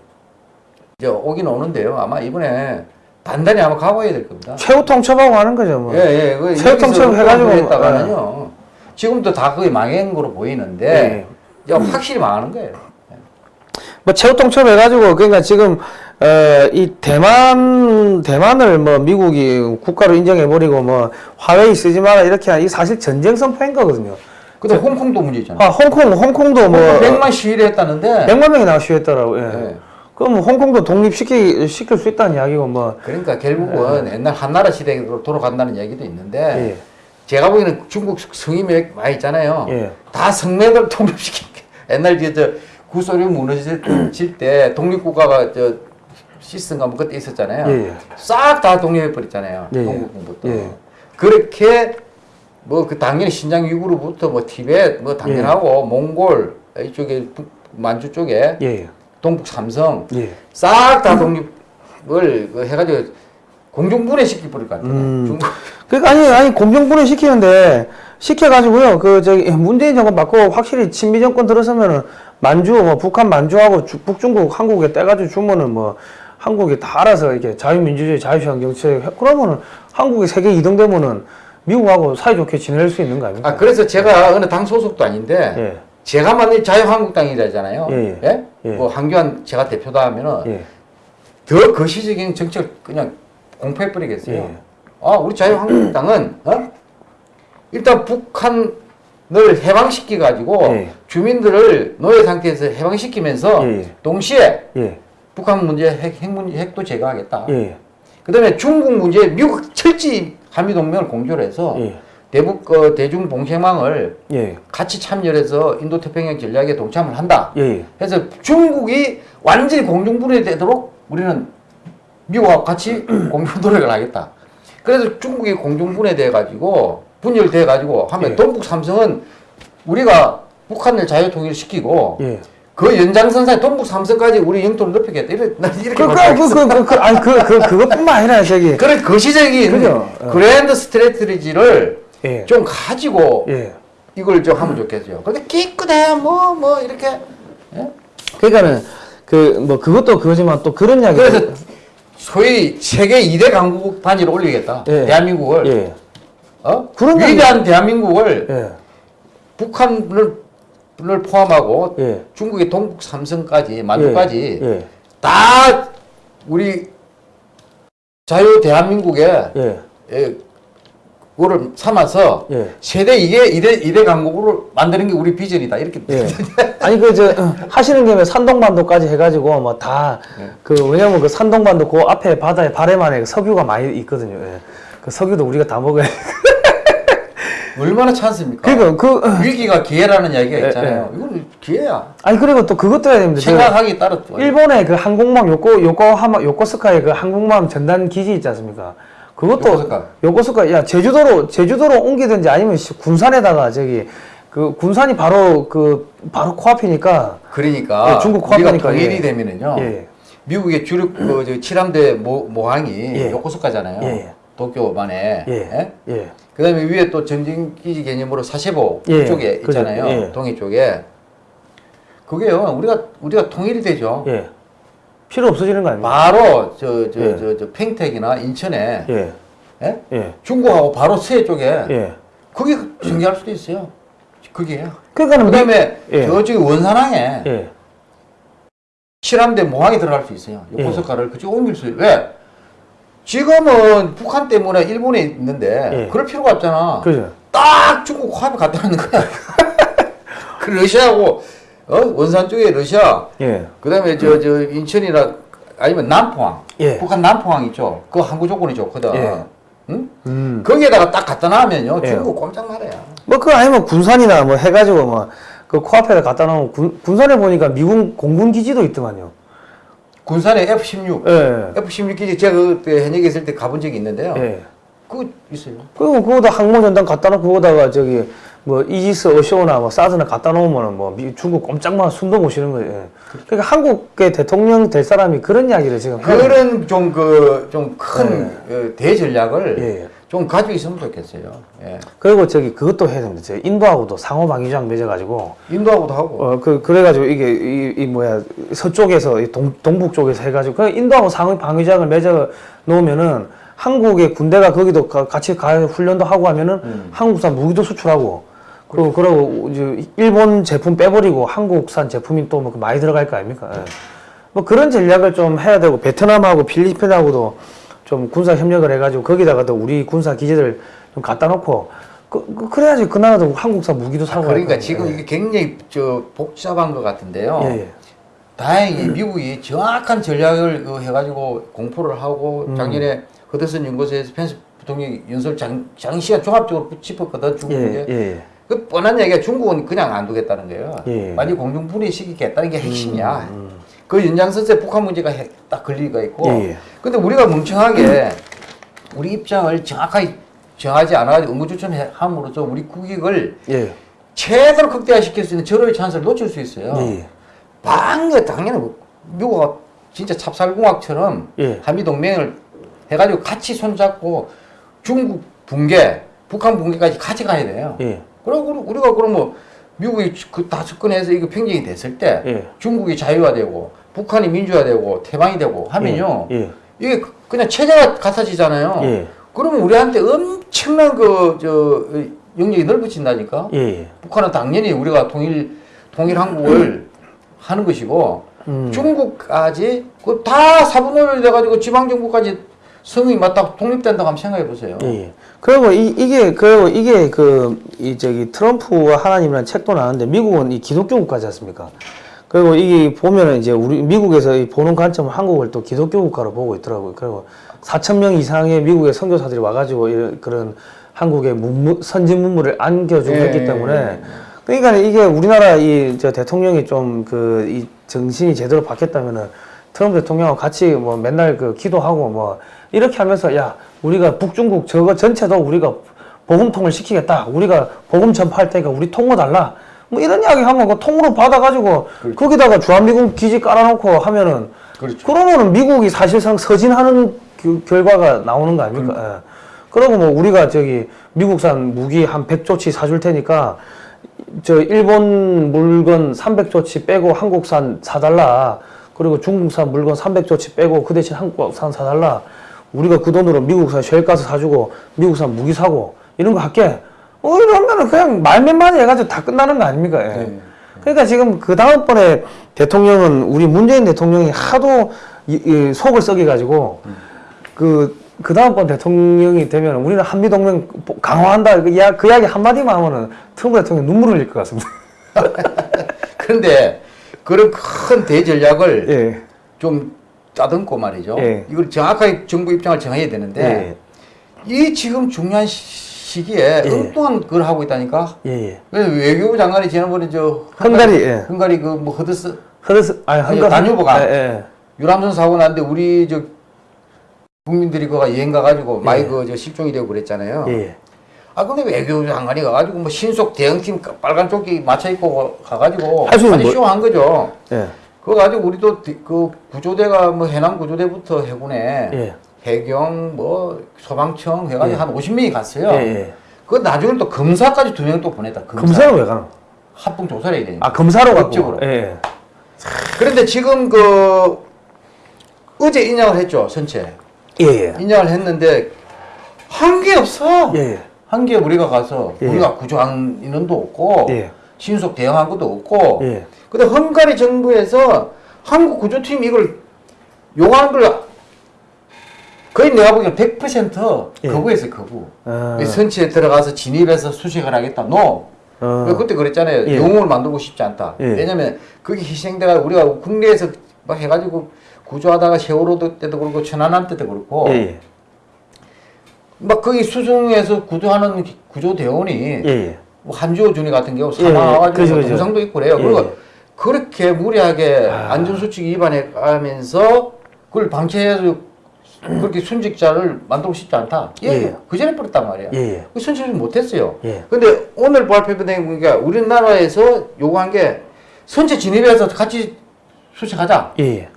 이제 오긴 오는데요. 아마 이번에 단단히 아마 각오해야 될 겁니다. 최후 통첩하고 하는 거죠, 뭐. 예, 예. 그 체육통첩 여기서 해가지고, 했다가는요. 지금도 다 거의 망한 거로 보이는데 예. 야, 확실히 망하는 거예요. 뭐 최후 통첩 해가지고 그러니까 지금 어, 이 대만 대만을 뭐 미국이 국가로 인정해 버리고 뭐 화웨이 쓰지 마라 이렇게 한 이 사실 전쟁 선포인 거거든요. 근데 홍콩도 문제 있잖아요. 아 홍콩 홍콩도 뭐 홍콩 100만 시위를 했다는데 100만 명이 나와 시위했더라고. 예. 예. 그럼 홍콩도 독립시키 시킬 수 있다는 이야기고 뭐 그러니까 결국은 옛날 한나라 시대로 돌아간다는 얘기도 있는데 예. 제가 보기에는 중국 성이 몇 많이 있잖아요. 예. 다 성매들 [laughs] 독립시킨 게 옛날 저 구소련 무너질 때 독립국가가 저 시스템가 뭐 그때 있었잖아요. 예, 예. 싹다 독립해 버렸잖아요. 예, 예. 동국부터. 예. 그렇게 뭐 그 당연히 신장 위구르부터 뭐 티베트 뭐 당연하고 몽골 이쪽에 북- 만주 쪽에 예. 동북 삼성 예. 싹다 독립을 그 해가지고 공중분해 시켜버릴 것 같아요. 음. 그러니까 아니 아니 공정분해 시키는데 시켜가지고요 그 저기 문재인 정권 받고 확실히 친미 정권 들어서면은 만주 뭐 북한 만주하고 주- 북중국 한국에 떼가지고 주면은 뭐 한국이 다 알아서 이렇게 자유민주주의 자유시장 해- 그러면은 한국이 세계 2등 되면은 미국하고 사이좋게 지낼 수 있는 거 아닙니까? 아 그래서 제가 어느 당 소속도 아닌데 예. 제가 만든 자유한국당이라잖아요. 예, 예. 예. 뭐 한교안 제가 대표다 하면은 예. 더 거시적인 정책을 그냥 공포해버리겠어요. 예. 아, 우리 자유한국당은, 어? 일단 북한 을 해방시키 가지고 예. 주민들을 노예 상태에서 해방시키면서 예, 예. 동시에 예. 북한 문제 핵, 핵 문제 핵도 제거하겠다. 예. 그 다음에 중국 문제 미국 철저히 한미 동맹을 공조를 해서 예. 대북 어, 대중 봉쇄망을 예. 같이 참여해서 인도 태평양 전략에 동참을 한다. 예. 그래서 중국이 완전히 공중 분해되도록 우리는 미국과 같이 [clears throat] 공동 노력을 하겠다. 그래서 중국이 공중 분해돼 가지고 분열돼 가지고 하면 예. 동북 삼성은 우리가 북한을 자유통일 시키고 예. 그 연장선상에 동북 삼성까지 우리 영토를 넓히겠다. 이렇게 난 이렇게 그, 그. 그, 그, 그, 그, 아니, 그, 그, 그것뿐만 아니라, 저기. 그런 거시적인 그죠. 어. 그랜드 스트레티지를 예. 좀 가지고 예. 이걸 좀 하면 좋겠어요. 근데 깨끗해 뭐 뭐 이렇게 예? 그러니까는, 그, 뭐, 그것도 그거지만 또 그런 이야기. 그래서 소위 세계 2대 강국 단위로 올리겠다. 예. 대한민국을 예. 어? 그런 위대한 대한민국을 예. 북한을 를 포함하고 예. 중국의 동북 삼성까지 만주까지 예. 다 우리 자유 대한민국의 예. 예, 그거를 삼아서 예. 세대 이게 이대 이대 강국으로 만드는 게 우리 비전이다 이렇게 예. [laughs] 아니 그 저 하시는 김에 산동반도까지 해가지고 뭐 다그 왜냐면 그 산동반도 그 앞에 바다에 바람 안에 석유가 많이 있거든요. 예. 그 석유도 우리가 다 먹어야. [laughs] 얼마나 찬스입니까? 그러니까 그 위기가 기회라는 이야기가 예, 있잖아요. 이건 기회야. 아니 그리고 또 그것도 해야 됩니다. 저 생각하기 따라 또 일본의 그 항공모함 요코 요코하마 요코스카의 그 항공모함 전단 기지 있지 않습니까? 그것도 요코스카. 요코스카 야 제주도로 제주도로 옮기든지 아니면 시- 군산에다가 저기 그 군산이 바로 그 바로 코앞이니까 그러니까 예, 중국 코앞이니까, 통일이 예. 되면은요. 예. 미국의 주력 그 저 칠함대 모, 모항이 예. 요코스카잖아요. 예. 도쿄만에. 예. 예. 그 다음에 위에 또 전진기지 개념으로 사세보 예. 쪽에. 있잖아요. 예. 동해 쪽에. 그게요. 우리가 우리가 통일이 되죠. 예. 필요 없어지는 거 아닙니까? 바로 저 저저 예. 저, 팽택이나 인천에 예. 예? 예. 중국하고 바로 서해 쪽에 예. 거기 전개할 수도 있어요. 그게요. 그러니까는 미- 그다음에 예. 저쪽에 원산항에 예. 칠함대 모항이 들어갈 수 있어요. 예. 요코스카를 그쪽 옮길 수 왜? 지금은 북한 때문에 일본에 있는데 예. 그럴 필요가 없잖아. 그죠. 딱 중국 화합에 갖다 놓는 거야. [laughs] 그 러시아하고 어? 원산 쪽에 러시아, 예. 그다음에 저저 인천이나 아니면 남포항, 예. 북한 남포항 있죠. 그 항구 조건이 좋거든. 예. 응? 음. 거기에다가 딱 갖다 놔면요, 예. 중국 꼼짝 말이야. 뭐 그거 아니면 군산이나 뭐 해가지고 뭐그 코앞에다 갖다 놓으면 군, 군산에 보니까 미군 공군 기지도 있더만요. 군산에 F-16, 예. F-16 기지 제가 그때 현역에 있을 때 가본 적이 있는데요. 예. 그거 있어요. 그리고 그거다 항모 전단 갖다 놓고 그거다가 저기 뭐 이지스 어쇼나 뭐 사드나 갖다 놓으면은 뭐 미, 중국 꼼짝만 숨도 못 쉬는 거예요. 예. 그러니까 한국의 대통령 될 사람이 그런 이야기를 지금. 그런 좀 그 좀큰 대전략을 예. 좀 가지고 있으면 좋겠어요. 예. 그리고 저기 그것도 해야 됩니다. 저 인도하고도 상호 방위장 맺어가지고 인도하고도 하고. 어 그 그래가지고 이게 이, 이 뭐야 서쪽에서 이 동, 동북 쪽에서 해가지고 그 인도하고 상호 방위장을 맺어 놓으면은 한국의 군대가 거기도 가- 같이 가 훈련도 하고 하면은 음. 한국산 무기도 수출하고 그리고 그러고 이제 일본 제품 빼버리고 한국산 제품이 또 뭐 많이 들어갈 거 아닙니까? 예. 뭐 그런 전략을 좀 해야 되고 베트남하고 필리핀하고도 좀 군사 협력을 해가지고 거기다가도 우리 군사 기지들 좀 갖다 놓고 그, 그- 그래야지 그 나라도 한국산 무기도 사고 그러니까 할거 지금. 이게 굉장히 저 복잡한 것 같은데요. 예, 예. 다행히 미국이 정확한 전략을 그 해가지고 공포를 하고 음. 작년에 허드슨 연구소에서 펜스 부통령이 연설 장, 장시간 종합적으로 짚었거든 중국에. 예, 예. 그 뻔한 얘기가 중국은 그냥 안 두겠다는 거예요. 예. 완전 공중 분해 시키겠다는 게 핵심이야. 음, 그 연장선에 북한 문제가 핵- 딱 걸리가 있고. 예, 예. 근데 우리가 멍청하게 우리 입장을 정확하게 정하지 않아가지고 응고추천함으로써 우리 국익을 예. 최대로 극대화시킬 수 있는 절호의 찬스를 놓칠 수 있어요. 예. 방금 당연히 뭐 미국가 진짜 찹쌀공학처럼 예. 한미 동맹을 해가지고 같이 손잡고 중국 붕괴, 북한 붕괴까지 같이 가야 돼요. 예. 그리고 우리- 우리가 그럼 뭐 미국이 그 다 접근해서 이거 평정이 됐을 때 예. 중국이 자유화되고 북한이 민주화되고 태방이 되고 하면요 예. 이게 그- 그냥 체제가 같아지잖아요. 예. 그러면 우리한테 엄청난 그 저 영역이 넓어진다니까. 예. 예. 북한은 당연히 우리가 통일 통일 한국을 하는 것이고 음. 중국까지 그 다 사분을 돼가지고 지방 정부까지 성이 맞다 독립된다고 한번 생각해 보세요. 예, 예. 그리고 이, 이게 그리고 이게 그 이 저기 트럼프와 하나님이라는 책도 나왔는데 미국은 이 기독교 국가지 않습니까? 그리고 이게 보면은 이제 우리 미국에서 이 보는 관점은 한국을 또 기독교 국가로 보고 있더라고요. 그리고 4천 명 이상의 미국의 선교사들이 와가지고 이런 그런 한국의 문무, 선진 문물을 안겨주고 예, 했기 예, 때문에 그러니까 이게 우리나라 이 저 대통령이 좀 그 이 정신이 제대로 바뀌었다면은 트럼프 대통령하고 같이 뭐 맨날 그 기도하고 뭐 이렇게 하면서 야 우리가 북중국 저거 전체도 우리가 복음통을 시키겠다. 우리가 복음 전파할 테니까 우리 통로 달라 뭐 이런 이야기 하면 그 통으로 받아가지고 거기다가 주한미군 기지 깔아놓고 하면은 그렇죠. 그러면은 미국이 사실상 서진하는 그 결과가 나오는 거 아닙니까? 예. 그리고 뭐 우리가 저기 미국산 무기 한 100조치 사줄 테니까 저 일본 물건 300조치 빼고 한국산 사달라. 그리고 중국산 물건 300조치 빼고 그 대신 한국산 사달라. 우리가 그 돈으로 미국산 쉘가스 사주고 미국산 무기 사고 이런 거 할게. 어 이러면은 그냥 말맨만 해가지고 다 끝나는 거 아닙니까? 예. 네. 그러니까 지금 그 다음번에 대통령은 우리 문재인 대통령이 하도 이, 이 속을 썩여가지고 그, 그 다음번 대통령이 되면 우리는 한미동맹 강화한다. 그, 이야, 그 이야기 한마디만 하면은 트럼프 대통령 눈물 흘릴 것 같습니다. [laughs] 그런데 그런 큰 대전략을 예. 좀 짜듬고 말이죠. 예. 이걸 정확하게 정부 입장을 정해야 되는데 이 지금 중요한 시- 시기에 예. 엉뚱한 걸 하고 있다니까. 예, 예. 외교부 장관이 지난번에 저 헝가리, 예. 헝가리 그뭐 허드스 흐르스, 아니, 한가 다뉴브가. 예, 예. 유람선 사고 났는데 우리 저 국민들이 그가 여행 가가지고 많이 그저 실종이 되고 그랬잖아요. 예. 아 근데 외교부 장관이 가가지고 뭐 신속 대응팀 빨간 조끼 맞춰 입고 가가지고 할수 있는 아주 뭐- 쇼한 거죠. 예. 그거 가지고 우리도 디- 그 구조대가 뭐 해남 구조대부터 해군에 예. 해경 뭐 소방청 해가지고 예. 한 50명이 갔어요. 예, 예. 그 나중에 또 검사까지 두 명 또 보냈다. 검사. 검사로 왜 가노? 합동 조사를 해야 되니까. 아, 검사로 갔고. 예, 예. 그런데 지금 그 어제 인양을 했죠 선체. 예, 예. 인양을 했는데 한 게 없어. 예, 예. 한게 우리가 가서 예. 우리가 구조한 인원도 없고 예. 신속 대응한 것도 없고. 예. 근데 헝가리 정부에서 한국 구조팀 이걸 요구하는 걸 거의 내가 보기엔 100% 예. 거부했어요 거부. 아. 선체에 들어가서 진입해서 수색을 하겠다. 노. 어. 그때 그랬잖아요. 예. 영웅을 만들고 싶지 않다. 예. 왜냐면 그게 희생대가 우리가 국내에서 막 해가지고 구조하다가 세월호 때도 그렇고 천안함 때도 그렇고 예, 예. 막 거기 수중에서 구조하는 구조대원이 예, 예. 뭐 한주호 준이 같은 경우. 사망해가지고 그죠, 뭐. 동상도 있고 그래요. 예, 그리고 예. 그렇게 무리하게 아. 안전수칙 위반해 가면서 그걸 방치해서 그렇게 순직자를 만들고 싶지 않다. 예, 예. 그 전에 버렸단 말이야. 예, 예. 그 순직을 못했어요. 예. 근데 오늘 발표된 보니까 우리나라에서 요구한 게 선체 진입해서 같이 수색하자. 예, 예.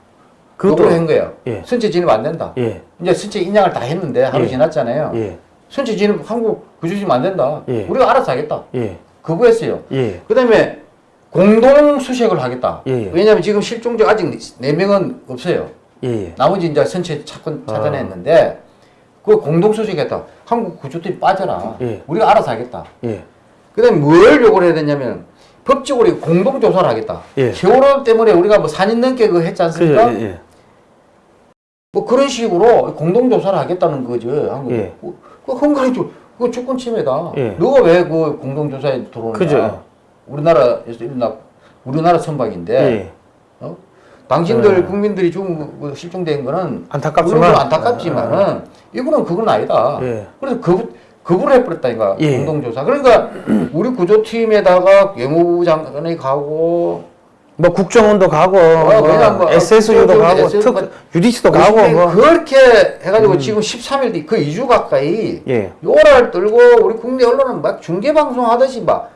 요구를 한 거예요. 예. 선체 진입 안 된다. 예. 이제 선체 인양을 다 했는데 하루 예. 지났잖아요. 예. 선체 진입 한국 구조심 안 된다. 예. 우리가 알아서 하겠다. 예. 거부했어요. 예. 그다음에 공동 수색을 하겠다. 예, 예. 왜냐하면 지금 실종자 아직 네 명은 없어요. 예. 예. 나머지 이제 선체 찾건 아. 찾아냈는데 그 공동 수색했다. 한국 구조팀 빠져라. 예. 우리가 알아서 하겠다. 예. 그 다음에 뭘 요구를 해야 되냐면 법적으로 공동 조사를 하겠다. 예. 세월호 때문에 우리가 뭐 4년 넘게 그거 했지 그죠, 않습니까? 예, 예. 뭐 그런 식으로 공동 조사를 하겠다는 거죠. 한국. 예. 그, 그 헝가리 주 그거 주권 침해다. 예. 너가 왜 그 공동 조사에 들어오느냐? 그죠. 우리나라에서 일어나 우리나라 선박인데 예. 어? 당신들 네. 국민들이 중그 실종된 거는 안타깝지만. 안타깝지만은 이분은 그건 아니다. 예. 그래서 거부 거부를 해버렸다니까 예. 공동조사. 그러니까 [clears throat] 우리 구조팀에다가 외무부 장관이 가고 뭐 국정원도 가고 어, 뭐뭐 SSU도 그 가고 뭐특 유디스도 가고 요즘에 뭐 그렇게 해가지고 지금 13일 뒤 그 2주 가까이 예. 요랄 떨고 우리 국내 언론은 막 중계 방송 하듯이 막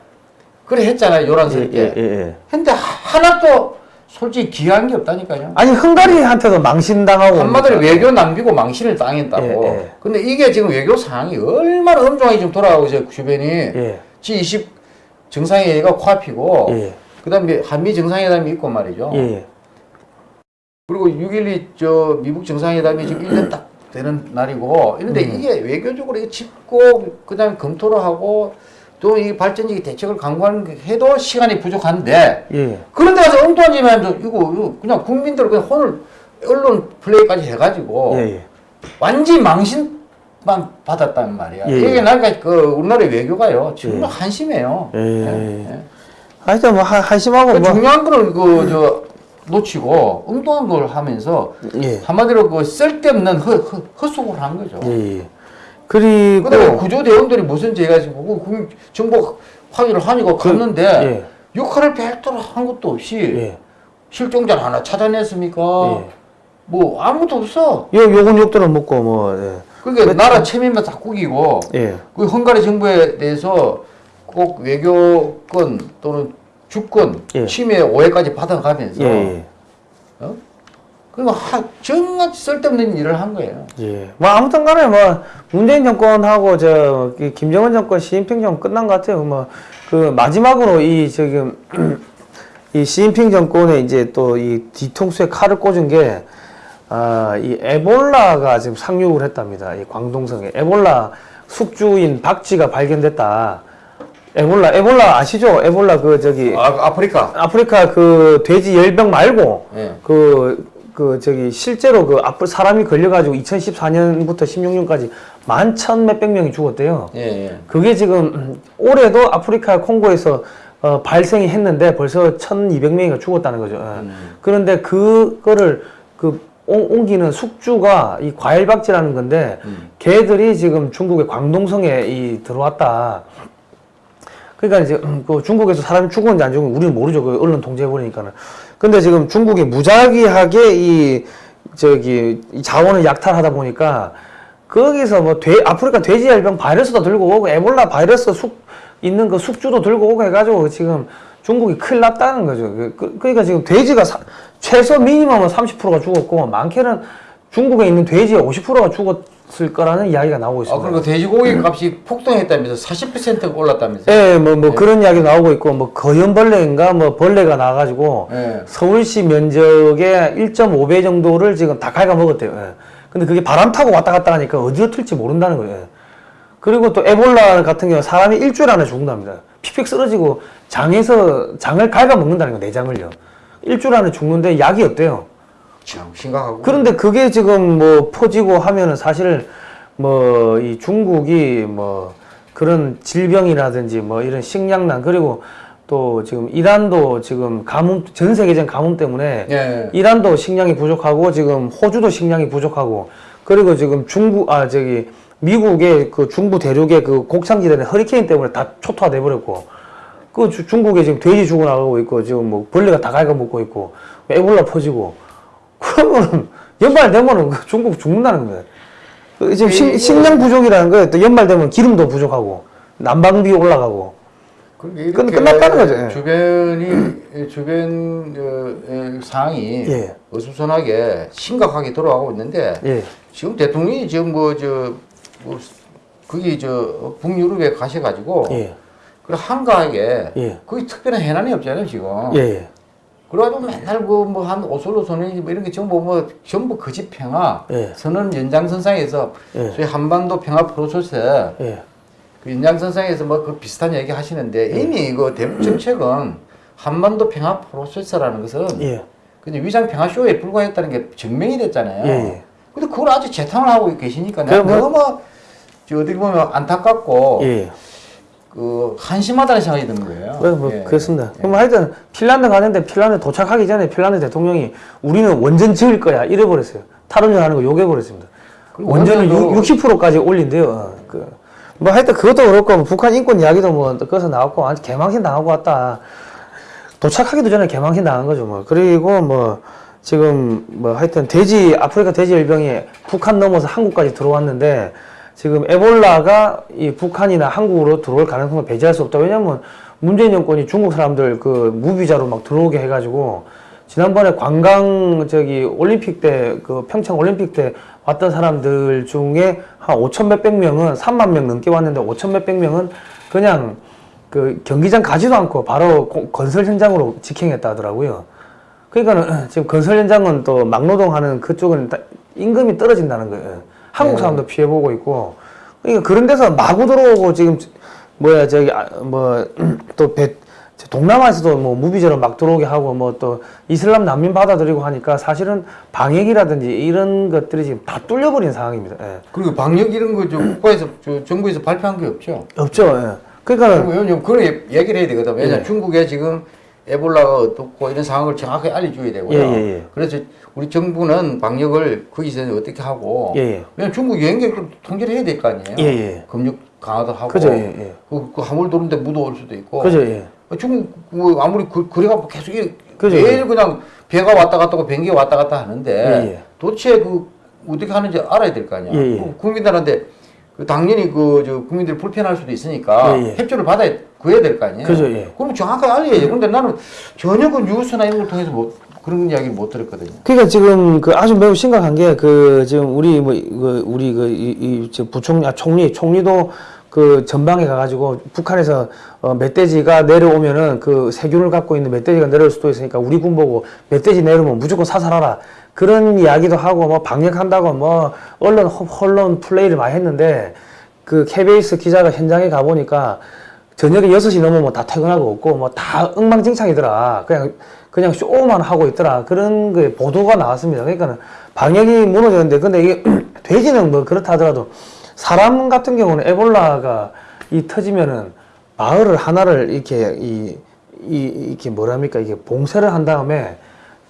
그래 했잖아요 요란스럽게. 예, 예, 예. 근데 하나도 솔직히 기여한 게 없다니까요. 아니 헝가리한테도 망신당하고 한마디로 외교 남기고 망신을 당했다고. 예, 예. 근데 이게 지금 외교 상황이 얼마나 엄중하게 지금 돌아가고 있어요 주변이. 예. G20 정상회의가 코앞이고 예. 그다음에 한미 정상회담이 있고 말이죠. 예. 그리고 6.12 저 미국 정상회담이 지금 1년 딱 되는 날이고 이런데 음. 이게 외교적으로 짚고 그다음에 검토를 하고 또 이 발전적인 대책을 강구하는 게 해도 시간이 부족한데 예. 그런데 가서 엉뚱한 짓 하면서 이거, 이거 그냥 국민들 그냥 혼을 언론 플레이까지 해가지고 예. 예. 완전 망신만 받았단 말이야. 예, 이게 예. 나니까 그 우리나라 외교가요 정말 예. 한심해요. 예. 하여튼 뭐 한- 한심하고 그 뭐 중요한 거를 그저 놓치고 엉뚱한 걸 하면서 예. 한마디로 그 쓸데없는 허, 허, 헛소리를 한 거죠. 예. 예. 그리고 그다음에 구조 대원들이 무슨 죄가 지고 그 정보 확인을 하니까 갔는데 예. 역할을 별도로 한 것도 없이 예. 실종자 하나 찾아냈습니까? 예. 뭐 아무것도 없어. 요 욕은 욕들은 먹고 뭐 예. 그러니까 나라 체면만 다 꾸기고 예. 그 헝가리 정부에 대해서 꼭 외교권 또는 주권 예. 침해 오해까지 받아가면서 예. 예. 어? 그리고 하, 정말 쓸데없는 일을 한 거예요. 예. 뭐 아무튼 간에 뭐 문재인 정권하고 저이 김정은 정권, 시진핑 정권 끝난 것 같아요. 뭐 그 마지막으로 이 지금 [clears throat] 이 시진핑 정권에 이제 또 이 뒤통수에 칼을 꽂은 게 아, 이 에볼라가 지금 상륙을 했답니다. 이 광동성에 에볼라 숙주인 박쥐가 발견됐다. 에볼라, 에볼라 아시죠? 에볼라 그 저기 아, 아프리카. 아프리카 그 돼지 열병 말고 예. 그, 그, 저기, 실제로 그, 앞으로 사람이 걸려가지고 2014년부터 16년까지 만 천 몇백 명이 죽었대요. 예, 예. 그게 지금, 음, 올해도 아프리카 콩고에서 어, 발생이 했는데 벌써 1200명이가 죽었다는 거죠. 예. 그런데 그거를 그, 옮- 옮기는 숙주가 이 과일박쥐라는 건데, 걔들이 지금 중국의 광동성에 이 들어왔다. 그러니까 이제 음, 그 중국에서 사람이 죽었는지 안 죽었는지 우리는 모르죠. 그 언론 통제해버리니까는. 근데 지금 중국이 무작위하게 이 저기 이 자원을 약탈하다 보니까 거기서 뭐 돼, 아프리카 돼지열병 바이러스도 들고 오고 에볼라 바이러스 숙 있는 그 숙주도 들고 오고 해가지고 지금 중국이 큰일 났다는 거죠. 그, 그, 그러니까 지금 돼지가 사- 최소 미니멈은 30%가 죽었고 많게는 중국에 있는 돼지의 50%가 죽었을 거라는 이야기가 나오고 아, 있습니다. 그리고 돼지고기 값이 폭등했다면서 40%가 올랐다면서요? 예, 뭐, 뭐 그런 이야기 나오고 있고, 뭐 거연벌레인가 뭐 벌레가 나와가지고 예. 서울시 면적의 1.5배 정도를 지금 다 갉아먹었대요. 예. 근데 그게 바람 타고 왔다 갔다 하니까 어디로 튈지 모른다는 거예요. 예. 그리고 또 에볼라 같은 경우 사람이 일주일 안에 죽는답니다. 픽픽 쓰러지고 장에서 장을 갉아먹는다는 거, 내장을요. 일주일 안에 죽는데 약이 없대요. 참 심각하고. 그런데 그게 지금 뭐 퍼지고 하면은 사실 뭐 이 중국이 뭐 그런 질병이라든지 뭐 이런 식량난 그리고 또 지금 이란도 지금 가뭄 전 세계적인 가뭄 때문에 예. 이란도 식량이 부족하고 지금 호주도 식량이 부족하고 그리고 지금 중국 아 저기 미국의 그 중부 대륙의 그 곡창지대는 허리케인 때문에 다 초토화돼 버렸고 그 주- 중국에 지금 돼지 죽어나가고 있고 지금 뭐 벌레가 다 갉아먹고 있고 에볼라 퍼지고 그러면 연말 되면은 그 중국 죽는다는 거예요. 그 지금 식, 식량 부족이라는 거예요. 또 연말 되면 기름도 부족하고 난방비 올라가고 끝- 끝났다는 거죠. 예. 주변이 주변 어, 에, 상황이 예. 어수선하게 심각하게 돌아가고 있는데 예. 지금 대통령이 지금 뭐저 뭐, 거기 저 북유럽에 가셔가지고 예. 그 한가하게 예. 거기 특별한 해난이 없잖아요 지금. 예. 예. 그래가지고 맨날 그 뭐 한 오슬로 선언이 뭐 이런 게 전부 뭐 전부 거짓 평화 예. 선언 연장선상에서 예. 소위 한반도 평화 프로세스 예. 그 연장선상에서 뭐 그 비슷한 얘기 하시는데 이미 이거 대북 정책은 한반도 평화 프로세스라는 것은 예. 그냥 위장 평화 쇼에 불과했다는 게 증명이 됐잖아요. 예, 예. 근데 그걸 아직 재탕을 하고 계시니까 내가 뭐- 너무 저 어떻게 보면 안타깝고 예. 그 한심하다는 생각이 드는 거예요. 네, 뭐 예. 그렇습니다. 그럼 하여튼 핀란드 가는데 핀란드 도착하기 전에 핀란드 대통령이 우리는 원전 지을 거야 이래버렸어요. 탈원전 하는 거 욕해버렸습니다. 원전을 원전도- 60%까지 올린대요. 어, 그, 뭐 하여튼 그것도 그렇고 뭐 북한 인권 이야기도 뭐 거기서 나왔고 완전 개망신 당하고 왔다. 도착하기도 전에 개망신 당한 거죠. 뭐 그리고 뭐 지금 뭐 하여튼 돼지 아프리카 돼지 열병이 북한 넘어서 한국까지 들어왔는데 지금 에볼라가 이 북한이나 한국으로 들어올 가능성을 배제할 수 없다. 왜냐면 문재인 정권이 중국 사람들 그 무비자로 막 들어오게 해가지고 지난번에 관광 저기 올림픽 때 그 평창 올림픽 때 왔던 사람들 중에 한 5천 몇백 명은 3만 명 넘게 왔는데 5천 몇백 명은 그냥 그 경기장 가지도 않고 바로 고- 건설 현장으로 직행했다 하더라고요. 그러니까는 [clears throat] 지금 건설 현장은 또 막노동하는 그쪽은 다 임금이 떨어진다는 거예요. 한국 네. 사람도 피해보고 있고. 그러니까 그런 데서 마구 들어오고 지금 뭐야 저기 아, [clears throat] 뭐또배 동남아에서도 뭐 무비자로 막 들어오게 하고 뭐 또 이슬람 난민 받아들이고 하니까 사실은 방역이라든지 이런 것들이 지금 다 뚫려버린 상황입니다. 예. 그리고 방역 이런 거저 국가에서 저 정부에서 발표한 게 없죠. 없죠. 예. 그러니까는 왜냐면 그런 얘기를 해야 되거든. 왜냐 예. 면 중국에 지금 에볼라가 어떻고 이런 상황을 정확하게 알려줘야 되고요. 예, 예, 예. 그래서 우리 정부는 방역을 거기서 어떻게 하고. 예, 예. 왜냐면 중국 여행객을 통제를 해야 될 거 아니에요. 예, 예. 검역 강화도 하고. 그죠, 예, 예. 그, 그 화물 도는데 묻어올 수도 있고. 그죠. 예. 중국 그 아무리 그, 그래갖고 계속 이- 그죠, 매일 예. 그냥 배가 왔다 갔다 하고 비행기가 왔다 갔다 하는데 예, 예. 도대체 그 어떻게 하는지 알아야 될 거 아니야. 예, 예. 그 국민들한테 그 당연히 그 저 국민들이 불편할 수도 있으니까 예, 예. 협조를 받아야 구해야 될 거 아니에요. 그죠, 예. 그럼 정확하게 알려야죠. 근데 나는 전혀 그 뉴스나 이런 걸 통해서 뭐 그런 이야기를 못 들었거든요. 그러니까 지금 그 아주 매우 심각한 게 그 지금 우리 뭐 그 우리 그 이 이 부총리 아 총리 총리도 그 전방에 가가지고 북한에서 어 멧돼지가 내려오면은 그 세균을 갖고 있는 멧돼지가 내려올 수도 있으니까 우리 군 보고 멧돼지 내려오면 무조건 사살하라 그런 이야기도 하고 뭐 방역한다고 뭐 언론 호- 언론 플레이를 많이 했는데 그 KBS 기자가 현장에 가 보니까 저녁에 6시 넘으면 다 퇴근하고 없고 뭐 다 엉망진창이더라. 그냥 그냥 쇼만 하고 있더라. 그런 그 보도가 나왔습니다. 그러니까는 방역이 무너졌는데 근데 이게 [clears throat] 돼지는 뭐 그렇다 하더라도 사람 같은 경우는 에볼라가 이 터지면은 마을을 하나를 이렇게 이, 이 이렇게 뭐랍니까 이게 봉쇄를 한 다음에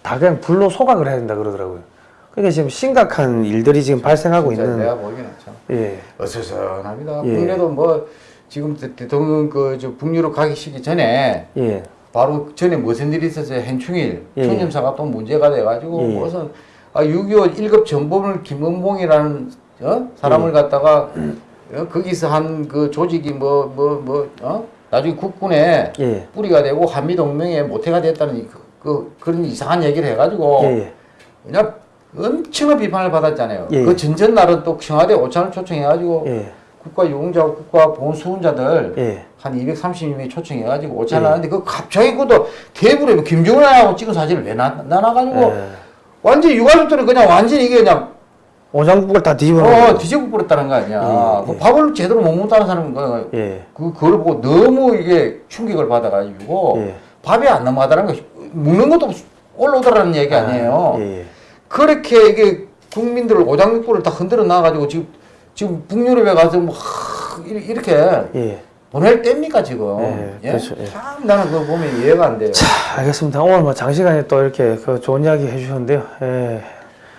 다 그냥 불로 소각을 해야 된다 그러더라고요. 그러니까 지금 심각한 일들이 지금 발생하고 있는 내가 보기에는 참 예. 어수선합니다. 예. 국내도 뭐 지금 대- 대통령 그저 북유럽 가기 시기 전에 예. 바로 전에 무슨 일이 있었어요? hen충일 예. 총림사가 또 문제가 돼가지고 예. 무슨 아, 6.25 1급 전범을 김은봉이라는 어? 사람을 예. 갖다가 어? 거기서 한 그 조직이 뭐 뭐뭐 어? 나중에 국군에 예. 뿌리가 되고 한미동맹에 모태가 됐다는 그, 그, 그런 이상한 얘기를 해가지고 예. 예. 그냥 엄청난 비판을 받았잖아요. 예. 그 전전 날은 또 청와대 오찬을 초청해가지고 예. 국가 유공자, 국가 보훈수훈자들 예. 한 230명이 초청해가지고 오찬을 예. 하는데 그 갑자기 그것도 테이블에 뭐 김정은하고 찍은 사진을 왜 나, 나눠가지고 예. 완전히 유가족들은 그냥 완전히 이게 그냥 오장국을 다 뒤집어 어. 뒤집어 버렸다는 거 아니야. 예, 그 예. 밥을 제대로 못 먹다는 사람은 그, 예. 그, 그걸 보고 너무 이게 충격을 받아가지고 예. 밥이 안 넘어가다는 거 먹는 것도 올라오더라는 얘기 아니에요. 예. 예. 그렇게 이게 국민들 오장육부를 다 흔들어 놔가지고 지금 지금 북유럽에 가서 뭐 하, 이- 이렇게 예. 보낼 때입니까 지금? 예, 그렇죠, 예. 참 나는 그거 보면 이해가 안 돼요. 자, 알겠습니다. 오늘 뭐 장시간에 또 이렇게 그 좋은 이야기 해주셨는데요. 예.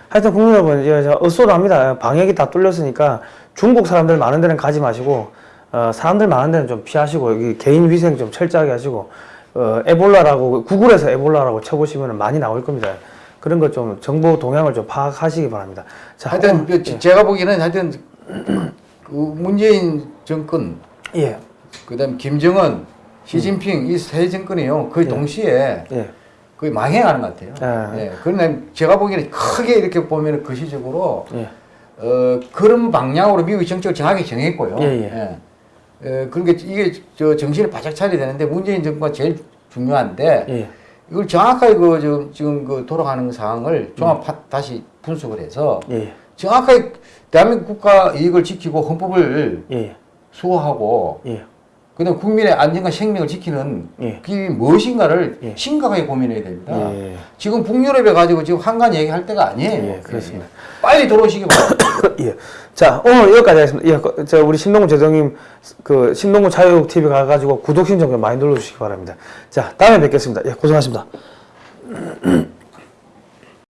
하여튼 국민 여러분, 이제 저 엇소리합니다. 방역이 다 뚫렸으니까 중국 사람들 많은 데는 가지 마시고, 어, 사람들 많은 데는 좀 피하시고, 여기 개인 위생 좀 철저하게 하시고, 어, 에볼라라고, 구글에서 에볼라라고 쳐보시면 많이 나올 겁니다. 그런 것 좀 정보 동향을 좀 파악하시기 바랍니다. 자, 하여튼 오늘- 그 제가 보기에는 하여튼 그 문재인 정권 예. 그다음 김정은, 시진핑 이세 정권이요 거의 동시에 예. 거의 망해가는 것 같아요. 예. 예. 그런데 제가 보기에는 크게 이렇게 보면 거시적으로 예. 어, 그런 방향으로 미국의 정책을 정하게 정했고요. 예, 예. 예, 그러니까 이게 저 정신을 바짝 차려야 되는데 문재인 정부가 제일 중요한데 예. 이걸 정확하게 그 지금 지금 그 돌아가는 상황을 종합 파- 다시 분석을 해서 예. 정확하게 대한민국 국가 이익을 지키고 헌법을 예. 수호하고 예. 그다음 국민의 안전과 생명을 지키는 예. 그게 무엇인가를 예. 심각하게 고민해야 됩니다. 예. 지금 북유럽에 가지고 지금 한간 얘기할 때가 아니에요. 예, 그렇습니다. 빨리 들어오시기 바랍니다. [coughs] 예. 자, 오늘 여기까지 하겠습니다. 예, 그, 저, 우리 신동구 재정님, 그, 신동구 자유국 TV 가가지고 구독 신청 좀 많이 눌러주시기 바랍니다. 자, 다음에 뵙겠습니다. 예, 고생하셨습니다. [coughs]